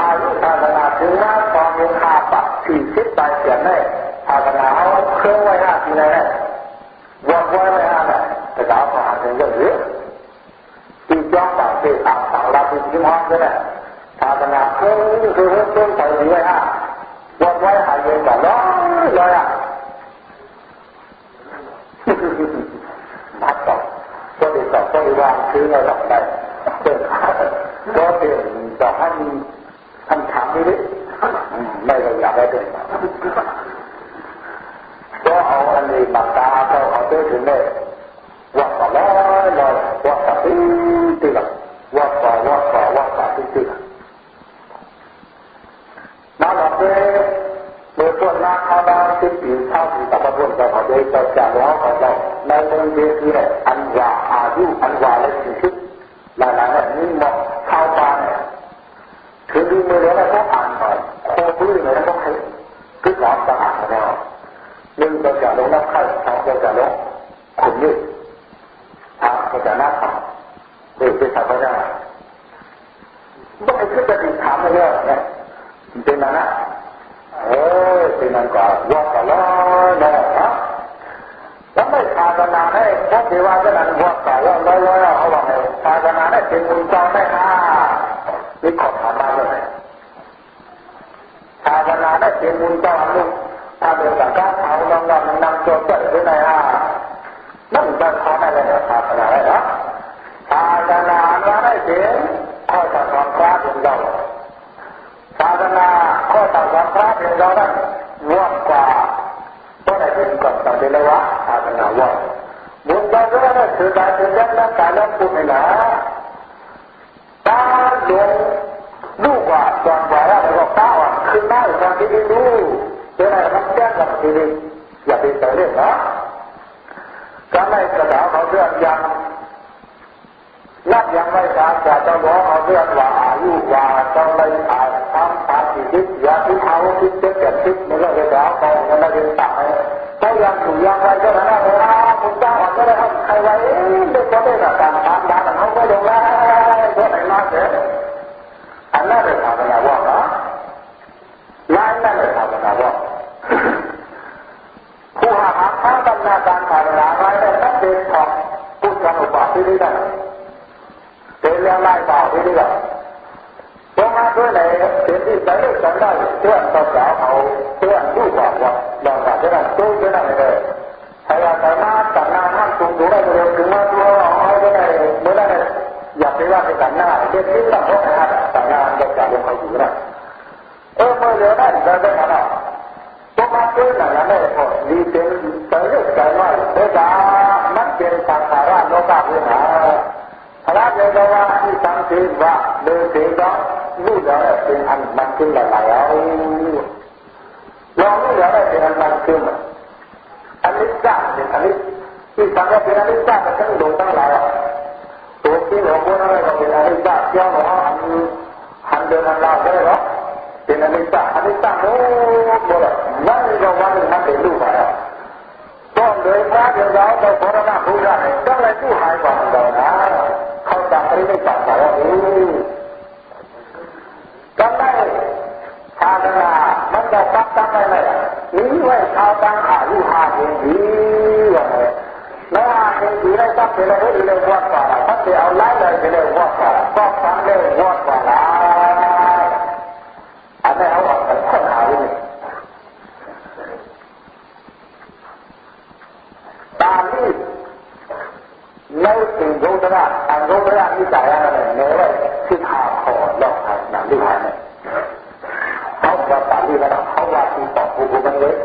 อายุศาสนาถึงว่าสองมีห้าตัดสี่สิบไปเจ็ดเนี่ยศาสนาเอาเครื่องไว้ห้าปีเลยเนี่ยวันวันเลยอะแต่ดาวผ่านเป็นเรื่องเยอะที่จ้องต่างเตะต่างต่างรับที่ห้องก็ได้ศาสนาเครื่อคือเรื่องต้นไปเลยอะวันวันหายเย็นกันร้อยเลยอะนัดต่อก็เด็กต่อก็วางคือเราต่อไปเป็นก็เป็นต่อท่านท่านถามนี่ดิไม่เราอยากได้เป็นก็เอาอันนี้ปากกาเราเอาไปถึงเลยว่าต่อร้อยร้อยว่าต่อตีตีละ ว่าต่อว่าต่อว่าต่อตีตีละนั่นแหละเมื่อส่วนนักเขาที่ปีเข้าวที่ตะวันตกเขาได้จะจะแล้วเขาจะในเมืองเดียวที่ไหนอันว่าอายุอันว่าและสิ่งที่หลายๆแบบนี้มองเข้าไปคือดูมือแล้วก็อ่านไปโคตรเลยแล้วก็ให้คือความสะอาดของเราขุนยึดอาตัวใจหน้าแข็ง ตื่นไปสักก็ได้ต้งไปคิจะติดถามเยอะนะเป็นั้นะเออเป็นมันก่อนว่าก่อนแล้วนะแล้วไม่ภาวนาให้พระเทวาจะนั่นว่าก่อนร้อยร้วเขาบอกให้ภาวนาให้เป็นมุญจองได้นะนี่ขอถามมาเลยภาวนาให้เป็นมุญจองลูกถ้าเดินจากก้าวเท้าลองลองนำตัวเปิดไว้ไนอะนั่นจะทำอะไรนะภาวนาได้หะ ศาสนาไม่ได้เสียข้อต่อของพระเป็นเราศาสนาข้อต่อของพระเป็นเรานั้นร่วมกว่าเพนาะได้เป็นกฎตัอเดลวะศาสนาว่าบุญบารมีนั้นคือารเป็นยักษ์น่กการรับผู้มีหนาตาลงดูกว่าตอนว่าแล้วกตาว่าขึ้นหน้าตอนที่ดูเป็นอะไรรับแจ้งกับชีวิตอย่าไปใส่เรื่องนะก็ไม่กระดาเขาเรื่องยังนับ ยังไม่การจะต้องบอาเรื่องว่าอายุว่าต้องเลยอ่านทำตามที่คิดอย่าที่เขาคิดจ็บเจ็บคิดมันก็จะด่าเขามันไม่ได้ตัดถ้ายังถูกยังไรก็นั้นนะคุณเจ้าก็ได้ทำใครไว้เด็กก็ได้แต่การทำด่าเขาก็ลงแล้วก็ไหนมาเสียอันนั้นเป็นภาวนาว่านะร้านนั่นเป็นภาวนาว่าผู้หาหาข้าบรรณาการภาวนาไว้ได้ตั้งเป็นของพุทธอุปาทิได้ เป็นเรื่องไล่บ่าวที่ได้ตรงมาด้วยไหนเป็นที่ใจฉันได้เพื่อนต่อสาวเขาเพื่อนผู้บอกว่าลองจากนั้นตู้ที่นั่นเลยใครอยากจะมาตัดหน้าห้ามสูงสูงได้เลยถึงมาตัวเอาไว้ได้เมื่อได้อย่าไปว่าไปตัดหน้าเด็กที่ต้องพบนะตัดหน้าเด็กจากลงเขาอยู่นะเออเมื่อเดี๋ยวนั้นจะได้ขนาดตัวมาตื้อหนังนั้นได้พอดีเป็นเตยใจน้อยเด็กามันเป็นสังขารโลกาภู รับในระว่าที่สังเกตว่าเดินถึงก็รู้แล้วเป็นอันมันขึ้นหลายแล้วลองรู้แล้วเป็นอันมันขึ้นอันนี้จ้าเป็นอันนี้ที่สังเกตเป็นอันนี้จ้าเป็นทั้งดวงทั้งหลายตัวที่หลวงพ่อนั่นเราเป็นอันนี้จ้าเที่ยวหลวอันหันเดินอันลาวได้หรอเป็นอันนี้จ้าอันนี้จ้าโน้ตหมดเลยนั่นเราว่ามันเป็นรูปอะไรต้องเลยว่าเดี๋ยวเราเอาพอเราพูดได้ต้องเลยผู้หายก่อนเรานะ เข้าใจหรือไม่เข้าใจว่าทจำได้ภางนามันจะรับจำได้ไหมนี่ว่าชาวบ้านอายุห้เสินดีว่าไงแล้วอายุปีได้สักเท่าไรเลยวัดกว่าถ้าจะเอาไล่เลยจะเลยวัดกว่าก็ฟังเลยวัดกว่าอันนี้เอาออกเป็นข้หาเลยตามที่ melting Rodana and Rodana is Diana and Nere, Sita for Lord Hasna Lihane. เขาจะตัดที่ระดับเขาว่าที่ต่อผู้คนเยอะ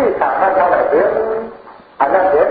ที่ทำให้เท่าไหร่ยองอันนั้นเอง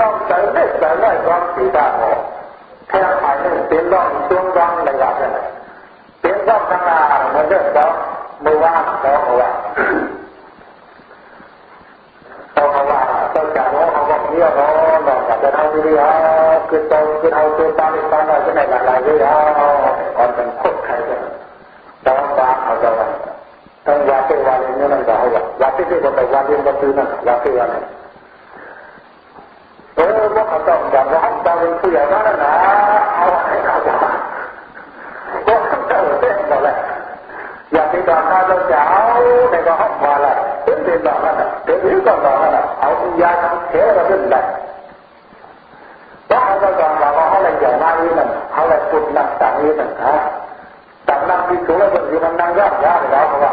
เป็นร่องใจได้ใจได้ความสีดาหอกแค่ภายในเป็นร่องช่วงร่องในวัดนั่นเป็นร่องสังฆามันเรื่องเราเมื่อวานเราว่าเราว่าเจ้าจ่าน้องเขาบอกเนี่ยน้องน้องจะเอาดีอะคือตรงคือเอาตัวตาในตาหน่อยจะไหนหลายๆเลยอะอ่อนเป็นโคตรใครเลยต้อนตาเขาจะว่าต้องวาเตวาเลนนั่นก็เอาว่าวาเตเตก็ไปวาเลนก็คือนั่นวาเตวาเลนเออพว กเขาต้องอย่างว่าเราเป็นผู้ใหญ่นั่นนะ เอาให้เขาจะมากเขาเจ้าเต้นหมดเลยอย่ากเป็นดอกมาเราจะเอาในก็ห้องมาละเป็นเป็นดอกนั่นเป็นหรือก็ดอกนั่นน่ะเอายาทำเทเราขึ้นได้เพราะเขาจะดอกเราเขาเลยใหญ่ากนี่นั่นเขาเลยปุดหนักต่างนี่นั่นฮะต่างนั่งที่สูงแล้วมันอยู่มันนั่งยากยากแล้วเพราะว่า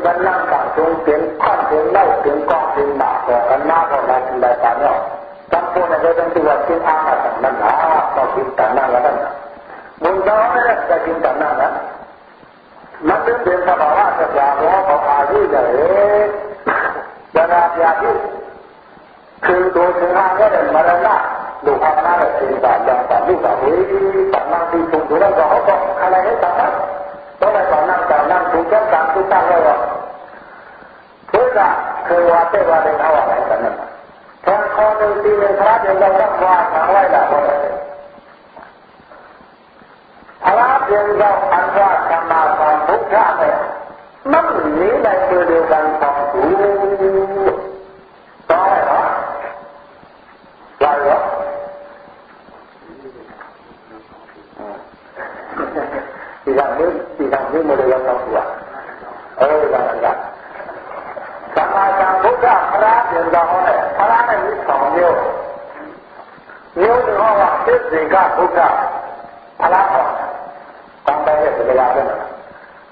ยืนบันนั่งต่างสูงเสียงข้อนเสียงเล่าเสียงกองเสียงหนาต่อกันมากกว่าอะไรกินได้ตาเนี่ยจำพวกนั้นก็ต้องตัวเสียงอาฆาตนั่นนะต่อกินตานั่งแล้วนั่นมุนดาวไม่ได้จะกินตานั่งนะมันเป็นเป็นสภาวะจะยาล้ของอายุใหญ่เวลาอยากที่คือโดยถึงทาก็เดินมาแล้วนะดูความน่าจะเป็นแบบอย่างแบบนี้แบบนี้แบบนั่งที่สูงดูแล้วก็เขาบอกอะไรให้ตัดนะ ต้องไปก่อนนั่งก่อนนั่งถูกต้องการทุกตั้งเลยว่าพื่อจะคือว่าเทวาเดินเอาอะไรกันนั่นแทนคอหนึ่งตีหนึ่งพระเดินเราต้องว่าทางไว้ละว่าพระเดินเราอันว่าธรรมาความทุกข์ยากเลยมันหนีในตัวเดียวกันสองสูต่อ tidak mil, tidak mil mulai dua. Oh, tidak enggak. Sama sang Buddha peran yang dah mana, peran yang ini songyo. Yo di orang sehingga Buddha peran mana, sampai dia sebelah mana.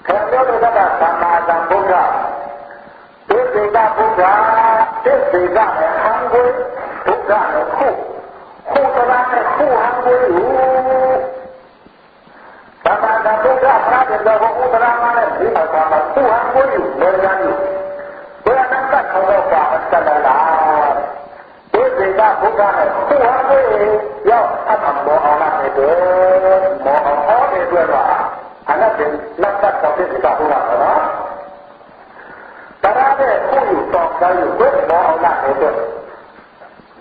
Kerana dia berkata sama sang Buddha, sehingga Buddha, sehingga yang hanggul, Buddha yang ku, ku terang yang ku hanggul, Sama ada juga ada bahwa utamanya lima sama Tuhan pun berani. Berangkat kalau bahas kebenaran. Berbeda bukan Tuhan pun ya sama mau orang itu mau orang itu apa? Anak dan lantas kau tidak pulang, kan? Karena pun sok dari itu mau orang itu.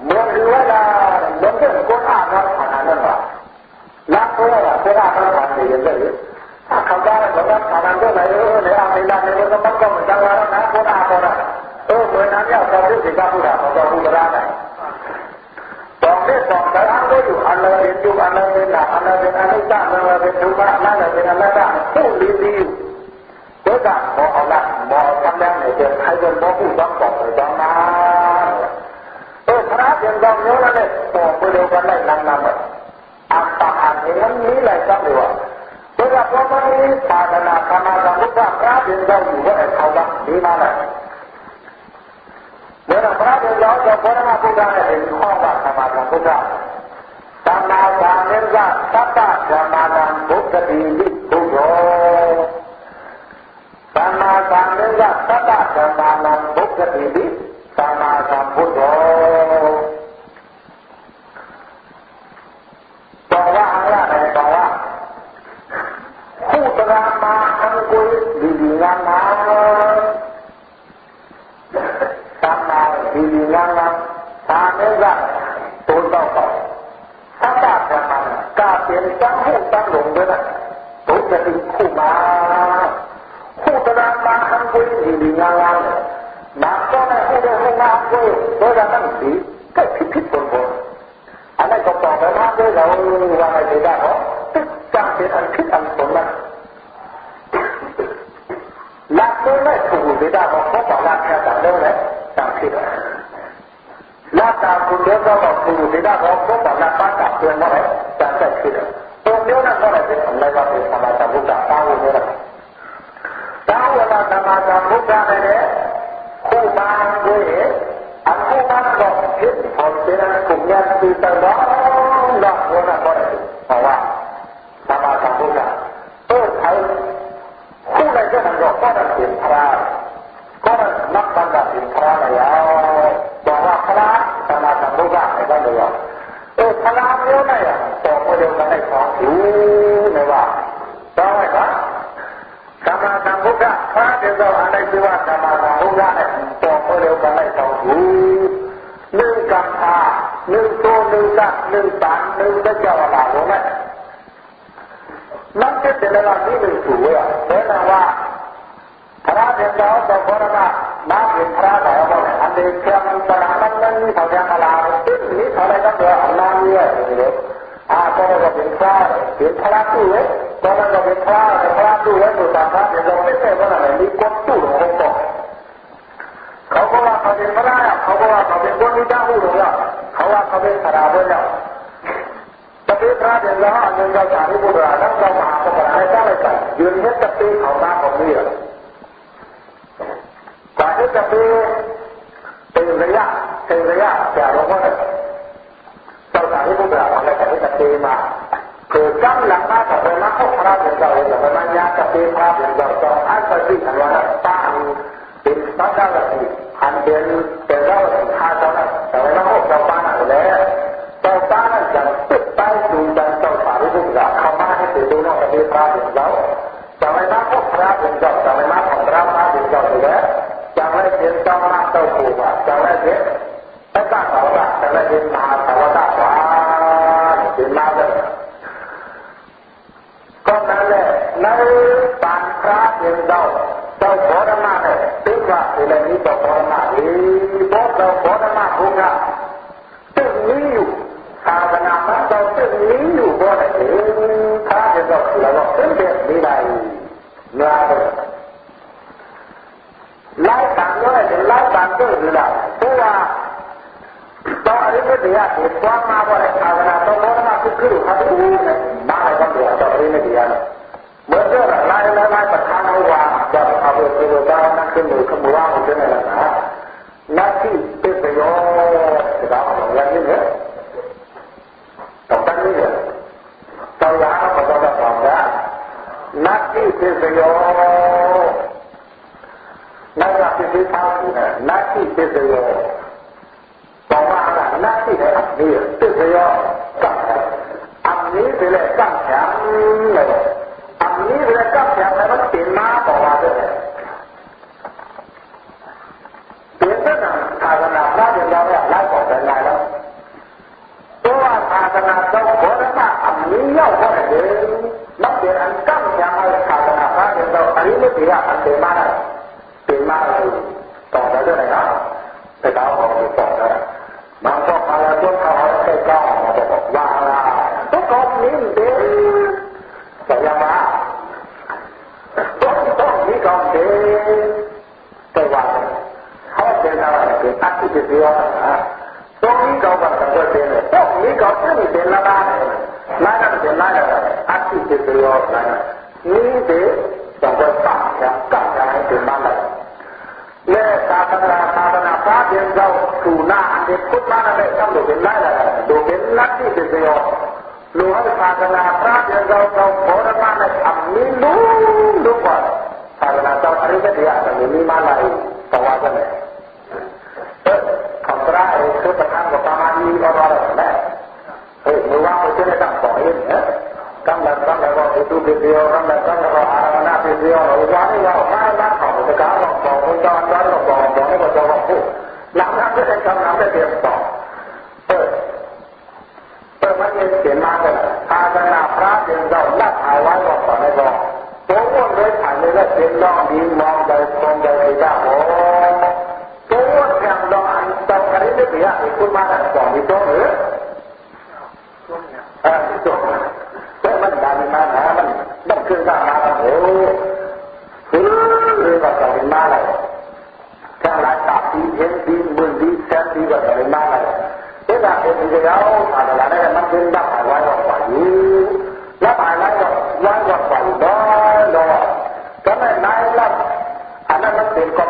Mereka lah, mereka pun ada anak-anak. လက်ပေါ်တာဆရာတော်ကလည်းရတယ်အခါကျတော့ဘာသာနာတော့လည်းလေအမေလာနေတော့ဘာကောင်းတာလဲနာပေါ်တာပေါ်တာအိုးဝင်နာမြောက်တော်ဒီကပူတာတော်ဘူးလား Donde comparando yo a la de tu a la de la a la de la de la a la de tu a la de la la la tu li li tôi đã bỏ là bỏ tham gia này được hai dân bỏ cũng đóng bỏ phải đóng mà tôi khá tiền đóng nhớ là này bỏ bữa đầu vẫn lại năm năm rồi อัตตาอันนี้แหละจังหวะเวลาพระพุทธศาสนาธรรมะสมุทรพระเดินเจ้าอยู่ว่าเขาละดีมากเลยเวลาพระเดินเจ้าจะพระมาพุทธเนี่ยเป็นข้อวัดธรรมะสมุทรသမ္မာသာမဏေကသတ္တဓမ္မာနံဘုဒ္ဓတိဘုရောသမ္မာသာမဏေကသတ္တဓမ္မာနံဘုဒ္ဓတိသမ္မာသမ္ဗုဒ္ဓော bahwa hanya bahwa putra makan kuih bimbingan namun sama bimbingan namun sama yang tuntau kau kata sama kapir sanghu sanggung dengan tuh jadi kuma putra makan kuih bimbingan namun maka aku dah mengaku dengan nanti kecil-kecil pun อันนั้นก็ตอบไปมากเลยเราว่าอะไรได้เหรอตึกจำเป็นอันคิดอันสมนั้นหลักตัวไม่ถูกไม่ได้บอกเขาบอกหลักแค่ต่างเดียเลยต่างคิดหลักตามคุณเดิมก็บอกถูกไม่ได้บอกเขาบอกหลักบ้านต่างเดือนนั่นแหละต่างแต่คิดตรงเดียวนั่นก็เลยเป็นอะไรก็เป็นสมาธิบุตรตาวุฒิตาวุฒิสมาธิบุตรไรเนี่ยคู่บ้านด้วย งเลยตาวุ้งธรรมชาติบุคคลเนี่ยคู่มาด้วยอันคู่มาบอกคิดพอเป็นกลุ่มยันตีตลอดหลักวันนั้นก็เลยเพราะว่าธร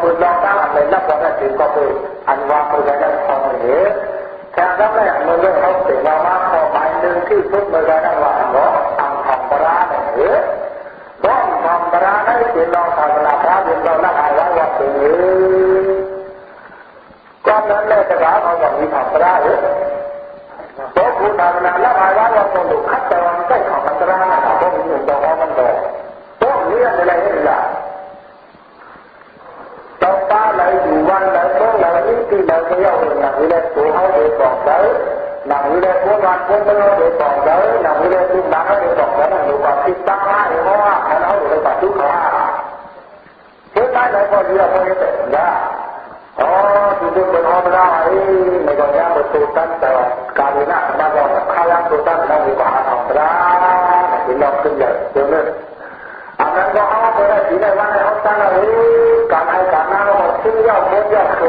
Mendatang adalah pada di kopi anwa perbedaan kopi. Cara yang melihat bahwa kopi yang kita berbeda lama angkat berat. Dan berat itu dalam kata dalam kata waktu ini. Kau nak lepas orang yang berat. พราะผู้ทำงานและภาวะเราต้องดูขั้นตอนใกล้ของมันจะได้นะครับเพราะมีหนุ่มบอกว่ามันบอกต้องเลี้ยงอะไรให้ล่ะ nơi cái ông mình nằm đi lên của hối để còn tới nằm như lên của mặt của mưa để còn tới nằm như lên của nắng để còn tới là người còn khi tắc ha thì nó ha nó nói được là chú khó thế ta nói có gì là không cái tình đó? Ó chúng tôi còn hôm ra ấy mày còn nghe một tụ tân tờ, cả đến nặng mà còn khai ăn tụ tân đang như quả thòng ra thì lòng kinh nhật tương nên anh em có hóa với lại chỉ này văn này hóa tăng là ấy, cả hai, cả năm mà sinh nhau muốn nhau khổ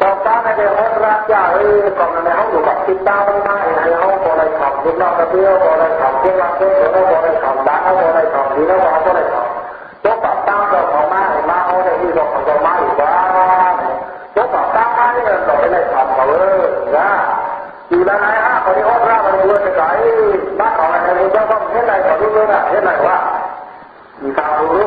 ตอนการในเดือนรักยาเอ้ก่อนในห้องอยู่กับติดตาไม่ได้ในห้องบริขอบคุณนอกกระเพื่อบริขอบเพื่อรักเพื่อเพื่อบริขอบตาเขาบริขอบดีแล้วเขาบริขอบตัวปับตาเราขอมาใองมาเขาในที่เราของเรมาอยู่บ้างตัวปับตามาเนี่ยเราไม่ได้ขอเขาเออนะอยู่แล้วนะฮะคนที่ห้อดร่ามันรวยไปไายบ้านของอะไรนี่เจ้าก็เห็นอะไรก็รู้เลยนะเห็นอะไรว่ามีการรู้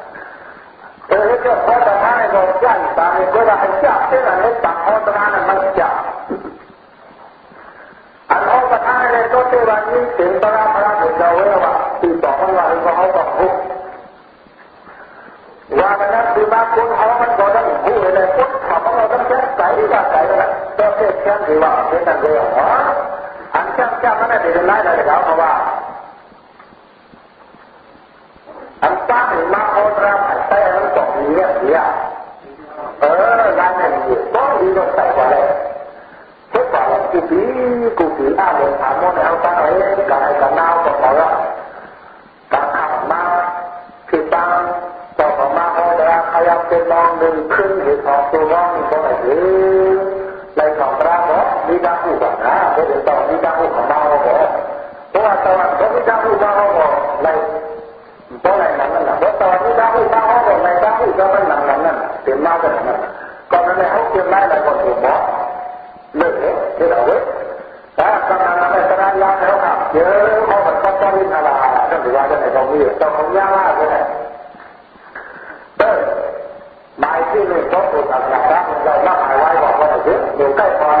Dolayısıyla o zamanı zorlayan insanı göre hıcı yaptığına lütfen o zamanı mısya. An o zamanı ne kötü vanyi simpara para gücavıya var. Bir bakın var, bir bakın var, bu. Và mình đã đi ba cuốn hóa mình có đâm vụ hệ này cuốn thảo bóng hóa đâm chết cái đi vào cái này Tôi sẽ xem thì bảo thế là người hóa Anh xem xem nó này thì đừng lại là để gáo mà vào เนี่ยเนี่ยเอองานั่นดีต้องดีต้องใส่ก่อเลยทุกวันกูปีกูปีอาเดินามวนาเอาไาไหนกับไอ้กับนาวกับหมอละกับขับมาคือตางต่อของมาเขาจะขยับเป็นมองหนึ่งขึ้นเหตุของตัวว่างก็ไหนหรือในของพระเนาะมีดางผู้บังนะเพราะเดี๋ยวต่อมีดางผู้ของเราเนาะเพราะว่าตอนนี้มีดางผู้มาเขาบอกในตัวาะไรนั้นน่ะเพราะตอนนี้ดังผู้มา กในการพูดก็มันหนังนั้นน่ะเต็มมากเลยนะก่อนนั้นเขาเตรียมได้แล้วก็ถูกบอกเลิกเถอะเราเว้ยถ้ากำลังในสถานยาแล้วครับเยอะเขาแบบต้องต้องวินอะไรก็ถือว่าจะไหนก็มีต้องของยากมาเลยเออหมายที่หนึ่งเขาถูกตัดสินใจเราละหมายไว้บอกว่าเยอะอยู่ใกล้พรกันขอ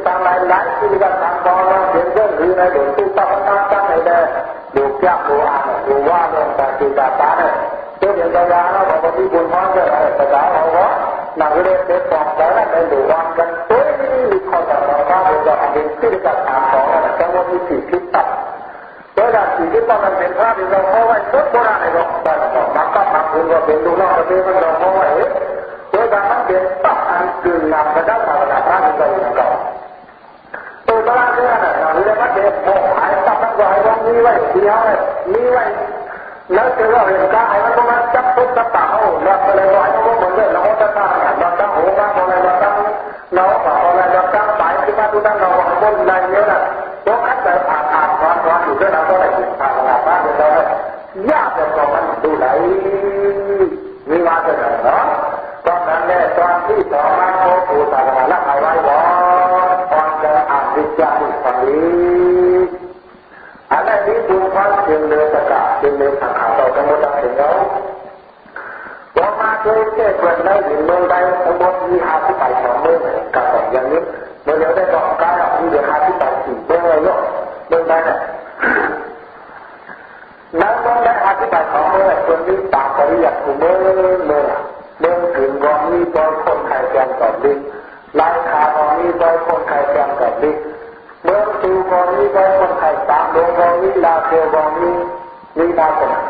นี้มีต่างหลายหลายที่กันทำบอลเป็นเรื่องหรือในเรื่องที่ต้องตั้งตั้งในเดิมดูแก้ดูอ่านดูว่าเรื่องการติดตามเนี่ยเรื่องอย่างยาวๆเราบอกว่าที่บุญพรจะอะไรภาษาเราว่านักเรียนเด็กบอกแล้ว ในดูวันกันตัวนี้มีข้อสั่งสอนเราเป็นอันเป็นที่จะถามของเราแต่ว่ามีสิ่งที่ตัดโดยการสิ่งที่ต้อะที่เราเอาไว้ทุกโบราณในโลกแต่ต้องมาเป็นดูนอกเป็นมันเราเอาไว้โดยการมันนั่นำกระด้างมาระดับพอยู่ก่อนตัวโบราณเนี่ยนะเรายกว่ามหายตัดมันก็ให้ว่ามีไว้เดียวมีไว้แล้วเจอว่าเห็นกายมันก็มาจับทุกจับตาเอาแล้วก็เลยว่าเขาเหมือนเดิมเราจะตั้งเราตั้งหัวตั้งอะไรเราตั้งเราต่ออะไรเราตั้งสายที่มาดูตั้งเราหวังบนอะไรเยอะนะพวกขัดแต่ผ่านผ่านผ่านผ่านอยู่ด้วยเราก็ได้ผ่านผ่านผ่านเรายากแต่ก็มันดูไหลมีมาจะไหนเนาะตอนนั้นเนี่ยตอนที่สองมา มาเจอเจ้าคนได้ถึงเมืองใดทั้งหมดมีหาที่ไปสองเมืองกับสองอย่างนี้เมื่อเดี๋ยวได้บอกการออกมีเดี๋ยวหาที่ไปสี่เมืองเลยเนาะเมืองใดเนี่ยนั้นต้องได้อธิบายของเมื่อคนนี้ตามปริยัติเมื่อเมื่อเมื่อถึงวันนี้ตอนคนไทยแกงกับดิลายขาวันนี้ตอนคนไทยแกงกับดิเมื่อตูวันนี้ตอนคนไทยตามดวงวันนี้ลาเทวันนี้นี่นาคนที่เขาได้เงินเดือนที่ไหนตรงนั้นเลยยอมปริยัติเอาเด้เต็ตามคนไทยแกองนี่นาที่บอกต้องเป็นในฐานะที่บอกกับเขาคนเดียวที่นาย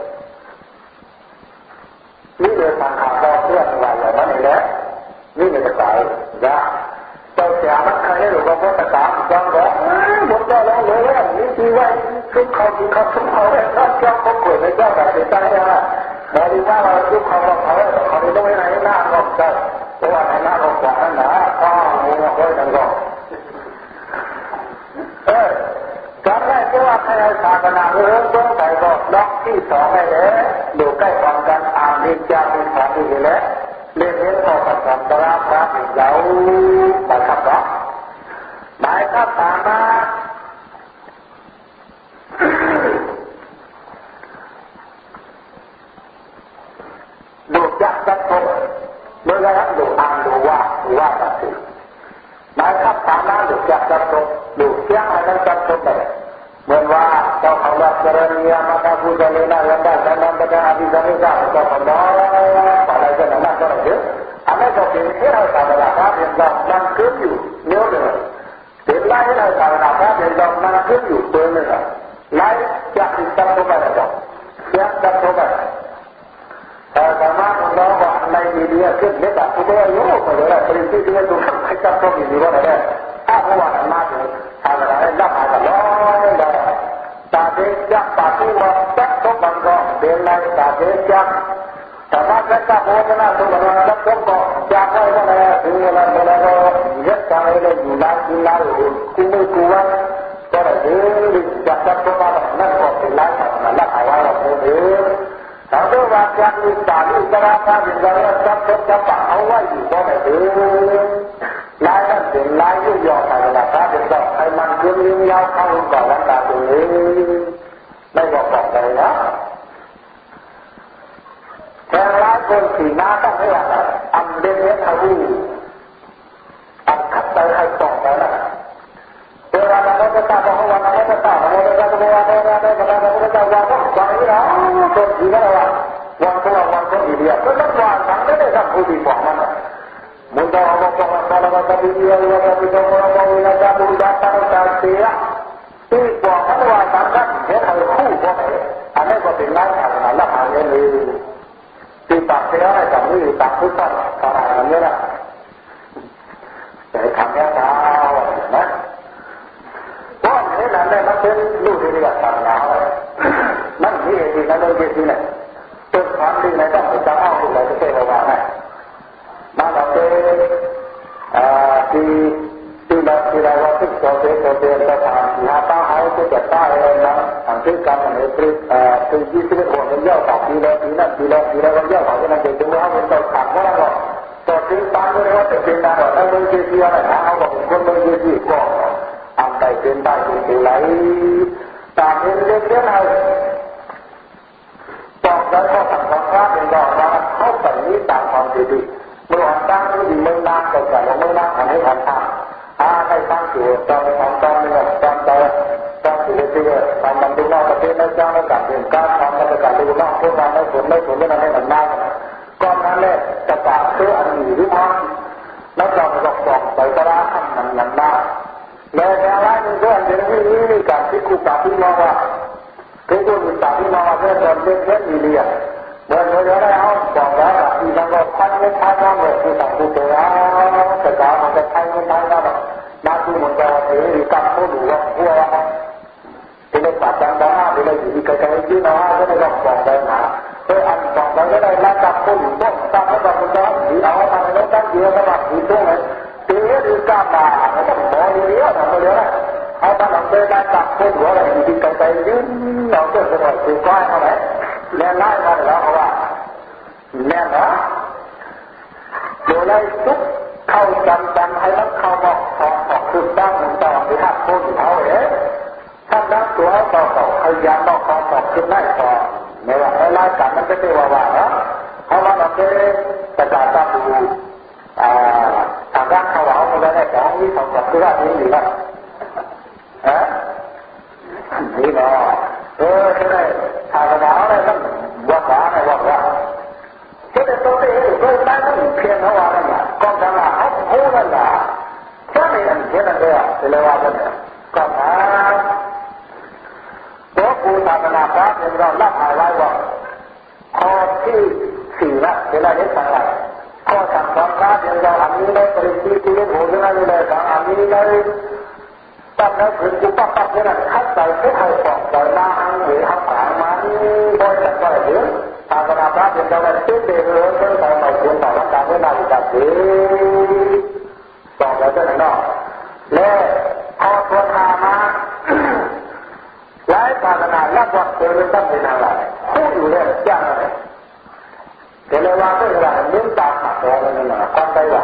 นเขาต้องเด้เจออ่านดีควางขารเราเพื่อนอะไรอย่างนั้นแหละนี่เป็นภาษาจ้าเจ้าเสียมันใครหรือว่าภาษาจังหวะหมดแล้วเลยนี่ที่ไว้ทุกเขาที่เขาทุกเขาเนี่ยถ้าเจ้าเขาเกิดในเจ้าแบบเสียใจนะเราดีว่าเราทุกเขาบอกเขาเขาไม่ต้องไปไหนหน้าก็ได้เพราะว่าในหน้าเราขวานั่นนะข้าวหัวไว้ทั้งก็เออ จำได้เพราะว่าใครศาสนาเริ่มต้นไปก็ล็อกที่สองให้เลยดูใกล้ความกันอ่านดิจามีสองดีเลยเรียนเรียนพอกับสัมปราพระเราไปขับรถหมายข้าตามมาดูจักจักทงเมื่อไรดูอ่านดูว่าว่าตัดสินห มายข้าตามมาดูจักจักทงดูเสียงอะไรจักทงไปเหมือนว่าเจ้าของรัฐเจริญยามาตาผู้เจริญได้ยังได้ดังนั้นก็อภิษณิกาเจ้าของน้อยอะไรก็นั่นนั่นก็ได้เยอะอันนี้ก็เป็นที่เราทำอะไรครับเป็นดอกมันขึ้นอยู่เนื้อเดือดเป็นไล่ให้เราทำอะไรครับเป็นดอกมันขึ้นอยู่ตัวเนื้อไล่จากที่จับตัวไปแล้วเสียจับตัวไปแต่สามารถน้องว่าในมีเดียขึ้นเล็กแบบตัวโยกไปเลยปริศที่เราดูให้จับตัวมีดีว่าอะไรถ้าหัวมันมาถึงทำอะไรรับอะไรร้อยเลยตาเด็กจับปากที่ว่าจับตัวมันก็เป็นไร ตาเด็กจับแต่ว่าจะจับโอ้ชนะตัวมันจับตัวก็จับไว้ก็เลยถึงเวลาเวลาเราเย็ดใจเลยาตัวว่าจะมีตาลีตราตาเป็นอะไรจับจับจับเอาไว้อยู่ก็ไม่ถึงลายนั่นเป็นลายยุ่ยยอไปละถ้าเป็นดอกไอ้มันยืนยืนยาวเข้าก่อนวันตาตัวเองไม่บอกบอกเลยนะแต่หลายคนสีหน้าต้องไม่ว่าอันเดนเนี่ยเขาดูอันคัดไปให้ตอบไปนะเวลาเราจะตาบอกว่าเราจะตาเราจะตาบอกว่าเราจะตาเราจะตาว่าต้องฟังนี่นะตัวสีก็ว่าวันตัววันตัวดีเดียวก็ต้องว่าทั้งได้กับผู้ดีบอกมันมุนดาอัลลอฮฺตะอาลาว่าตะบียะวะตะบียะวะตะบียะตะบียะตะบียะเสียที่บอกมันว่าทั้งนั้นเห็นเอาคู่บอกอันนี้ก็เป็นไล่ทางนั้นละหาเงินเลยที่ตัดเสียให้กับนี่ตัดทุกท่านขนาดนี้นะต่ทำแค่ดาวนะเพราะนี่นั่นเลยมันเป็นลูกที่เรียกศาสนานั่นนี่เองนั่นเลยที่นี่เป็นควา Wanita wanita dia, tetap wanita ini tak boleh bangun. Muda orang orang orang orang dia orang orang orang orang orang orang datang dia. Tiba kan wanita kan dia harus kuat. Anda berpindah karena Allah hanya ini. Tidak siapa kami tak kuat karena ini lah. Jadi kami tahu, nah. Bukan ini nanti macam lu dia tak tahu. Nanti dia tidak lagi sini. มดีในต้องจะเอาที่ไหนจะเทวาให้มาเราเป็นที่ที่เราที่เราว่าที่เราเป็นตัวเดียวจะทำที่หาป้าหายที่จะป้าเองนะทำที่การในที่ที่ยี่สิบคนเยอต่อปีละปีนั้นปีละปีละวันเยอต่อปีนั้นเด็กตัวเขาเป็นตัวขาดก็แล้วก็ตัวที่ป้าก็เรียว่าเป็นเป็นการเราไม่เกี่ยวอะไรนะเขาบอกคนไม่เกี่ยก็อันใดเป็นได้เป็นไรตามเรื่องเรื่องอะไร แล้วก็ทำความพลาดเป็นดอกว่าเข้าไปนี้ตามความดีดีเมื่อวันตั้งที่ดีไม่นานก็จะไม่นานทำให้ทันทำอาให้ตั้งอยู่ตอนทำตอนนี้ตอนตอนตอนที่เรื่อยๆทำมันดูนอกประเทศไม่จ้างไม่กลับเองการทำมันจะกลับดูนอกพวกเราไม่ผลไม่ผลไม่ทำให้มันนานก่อนนั้นเลยจะกลับซื้ออันหนีหรือไม่แล้วเราหลอกบอกไปก็ได้มันมันได้แล้วอะไรนี่ก็อันนี้มีการที่คุกกับที่มองว่า คือคนต่างที่มาเรื่องเรื่องเรื่องมีเรียเมื่อเมื่อได้เอาบอกแล้วที่เราพันไม่พันเราเลยคือต่างตัวเราแต่การมันจะพันไม่พันเรานาทีมันจะเออกับผู้ดูว่าหัวที่เราตัดจังบ้าที่เราอยู่ที่ไกลๆที่เราก็ได้บอกบอกได้นะเอออันบอกได้ก็ได้รับกับผู้ดูต้องตามให้กับมันได้ที่เอาทำให้เราตั้งเยอะนะครับที่ตรงนี้ที่นี่การมาเราต้องบอกเยอะนะเมื่อไรเอาตอน เดินมาจับคนหัวอะไรดีๆกันไปยืนเราเจอคนอื่นถือก้อยเท่าไหร่แล้วไล่มาแล้วเขาว่าแน่นอนโดยไล่ทุกเข้าจำจำให้มันเข้าบอกออกออกคือตั้งหนึ่งต่อที่หักคนเขาเอ๋ถ้านนักตัวต่อต่อพยายามบอกต่อต่อขึ้นได้ต่อไม่ว่าไล่กันมันก็ไม่ว่าว่าเนาะเพราะว่าเราเป็นประกาศตามดูอ่าทางด้านเขาเอาไปแล้วได้ของนี้สองกับที่ว่านี้หรือว่า ฮะนี่นะเออใช่ไหมศาสนาอะไรต้องวัดว่าไงวัดว่าจะต้องไปเห็นด้วยนั่นเพียงเท่านั้นนะก็ทำมาเอาหูนั่นนะแค่นี้นั่นเพียงนั่นเองเลยว่ากันก็มาตัวกูศาสนาพระเป็นเราลับหายไว้ว่าข้อที่สี่ละเวลาเด็กต่างกันข้อสั่งสอนพระเป็นเราอันนี้ได้ปริธีที่เรียกหูนั่นเลยอันนี้ได้ ตั้งแต่ถึงจุดปั๊บเนี่ยนะคัดใส่ทุกให้สอบใส่มาอันหรือทำผ่านมันบอยจะไปหรือศาสนาพระเป็นเราได้ตื้อเดือดร้อนเรื่องของเราควรต่อรักการเวลาที่จะถือสอบแล้วจะไหนเนาและพอตัวทามาหลายศาสนาแลักวัดเจอเป็นตั้งเป็นอะไรคู่อยู่เนี่ยยากอะไรแต่ในวันที่เราเน้ตามหาตัวนั่นนะความใจว่า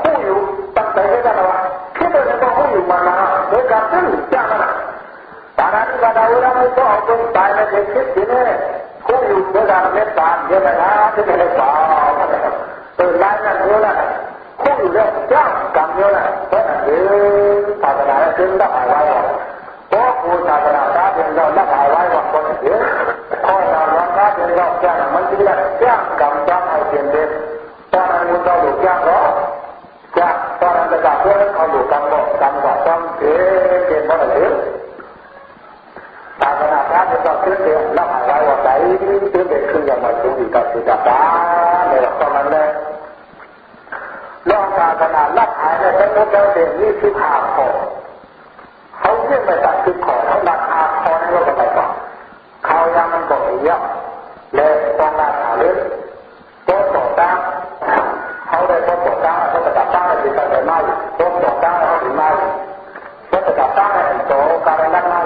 คู่อยู่ตั้งใจได้กันว่าคิดว่าจะต้องคู่อยู่มานานโดยการตื้อยานะตอนนั้นก็ได้เวลาไม่ต้องเอาไปตายในเด็กคิดที่นี้คู่อยู่โดยการเมตตาเยอะไปนะที่ไม่ได้สอนเออไล่นั่นเยอะนะคู่อยู่เรื่องยากกรรมเยอะนะเพราะนั้นเออศาสนาจึงต้องหายไว้เพราะครูศาสนาพระเป็นเราละหายไว้ว่าคนเดียวข้อสามวันพระเป็นเราแจ้งมันจะได้แจ้งกรรมจ้างให้เปลี่ยนเด็ดตอนนั้นมันเราหลุดแจ้งหรอ จ้งตอนนั้นจะกลับเพื่อนเขาอยู่กรรบอกกรรมบอกกรรมเกิดเป็นเพราะอะไรศาสนาพระเป็นเราขึ้นเดียวละหายไว้ว่าใจขึ้นเด็ดขึ้นอย่างไรขึ้นอีกกับสุดาบ้าในหลักตอนนั้นเลยลองศาสนาละหายในสมุทรเราเด่นนี่สิบห้าข้อเขาเรียกมาจากคือขอเขาราคาคอในโลกไปก่อนเขายังมันบอกเยอะเลยต้องราคาเล็กตัวต่อต้าได้ Sotto campana di Sotto campana è un po' carolina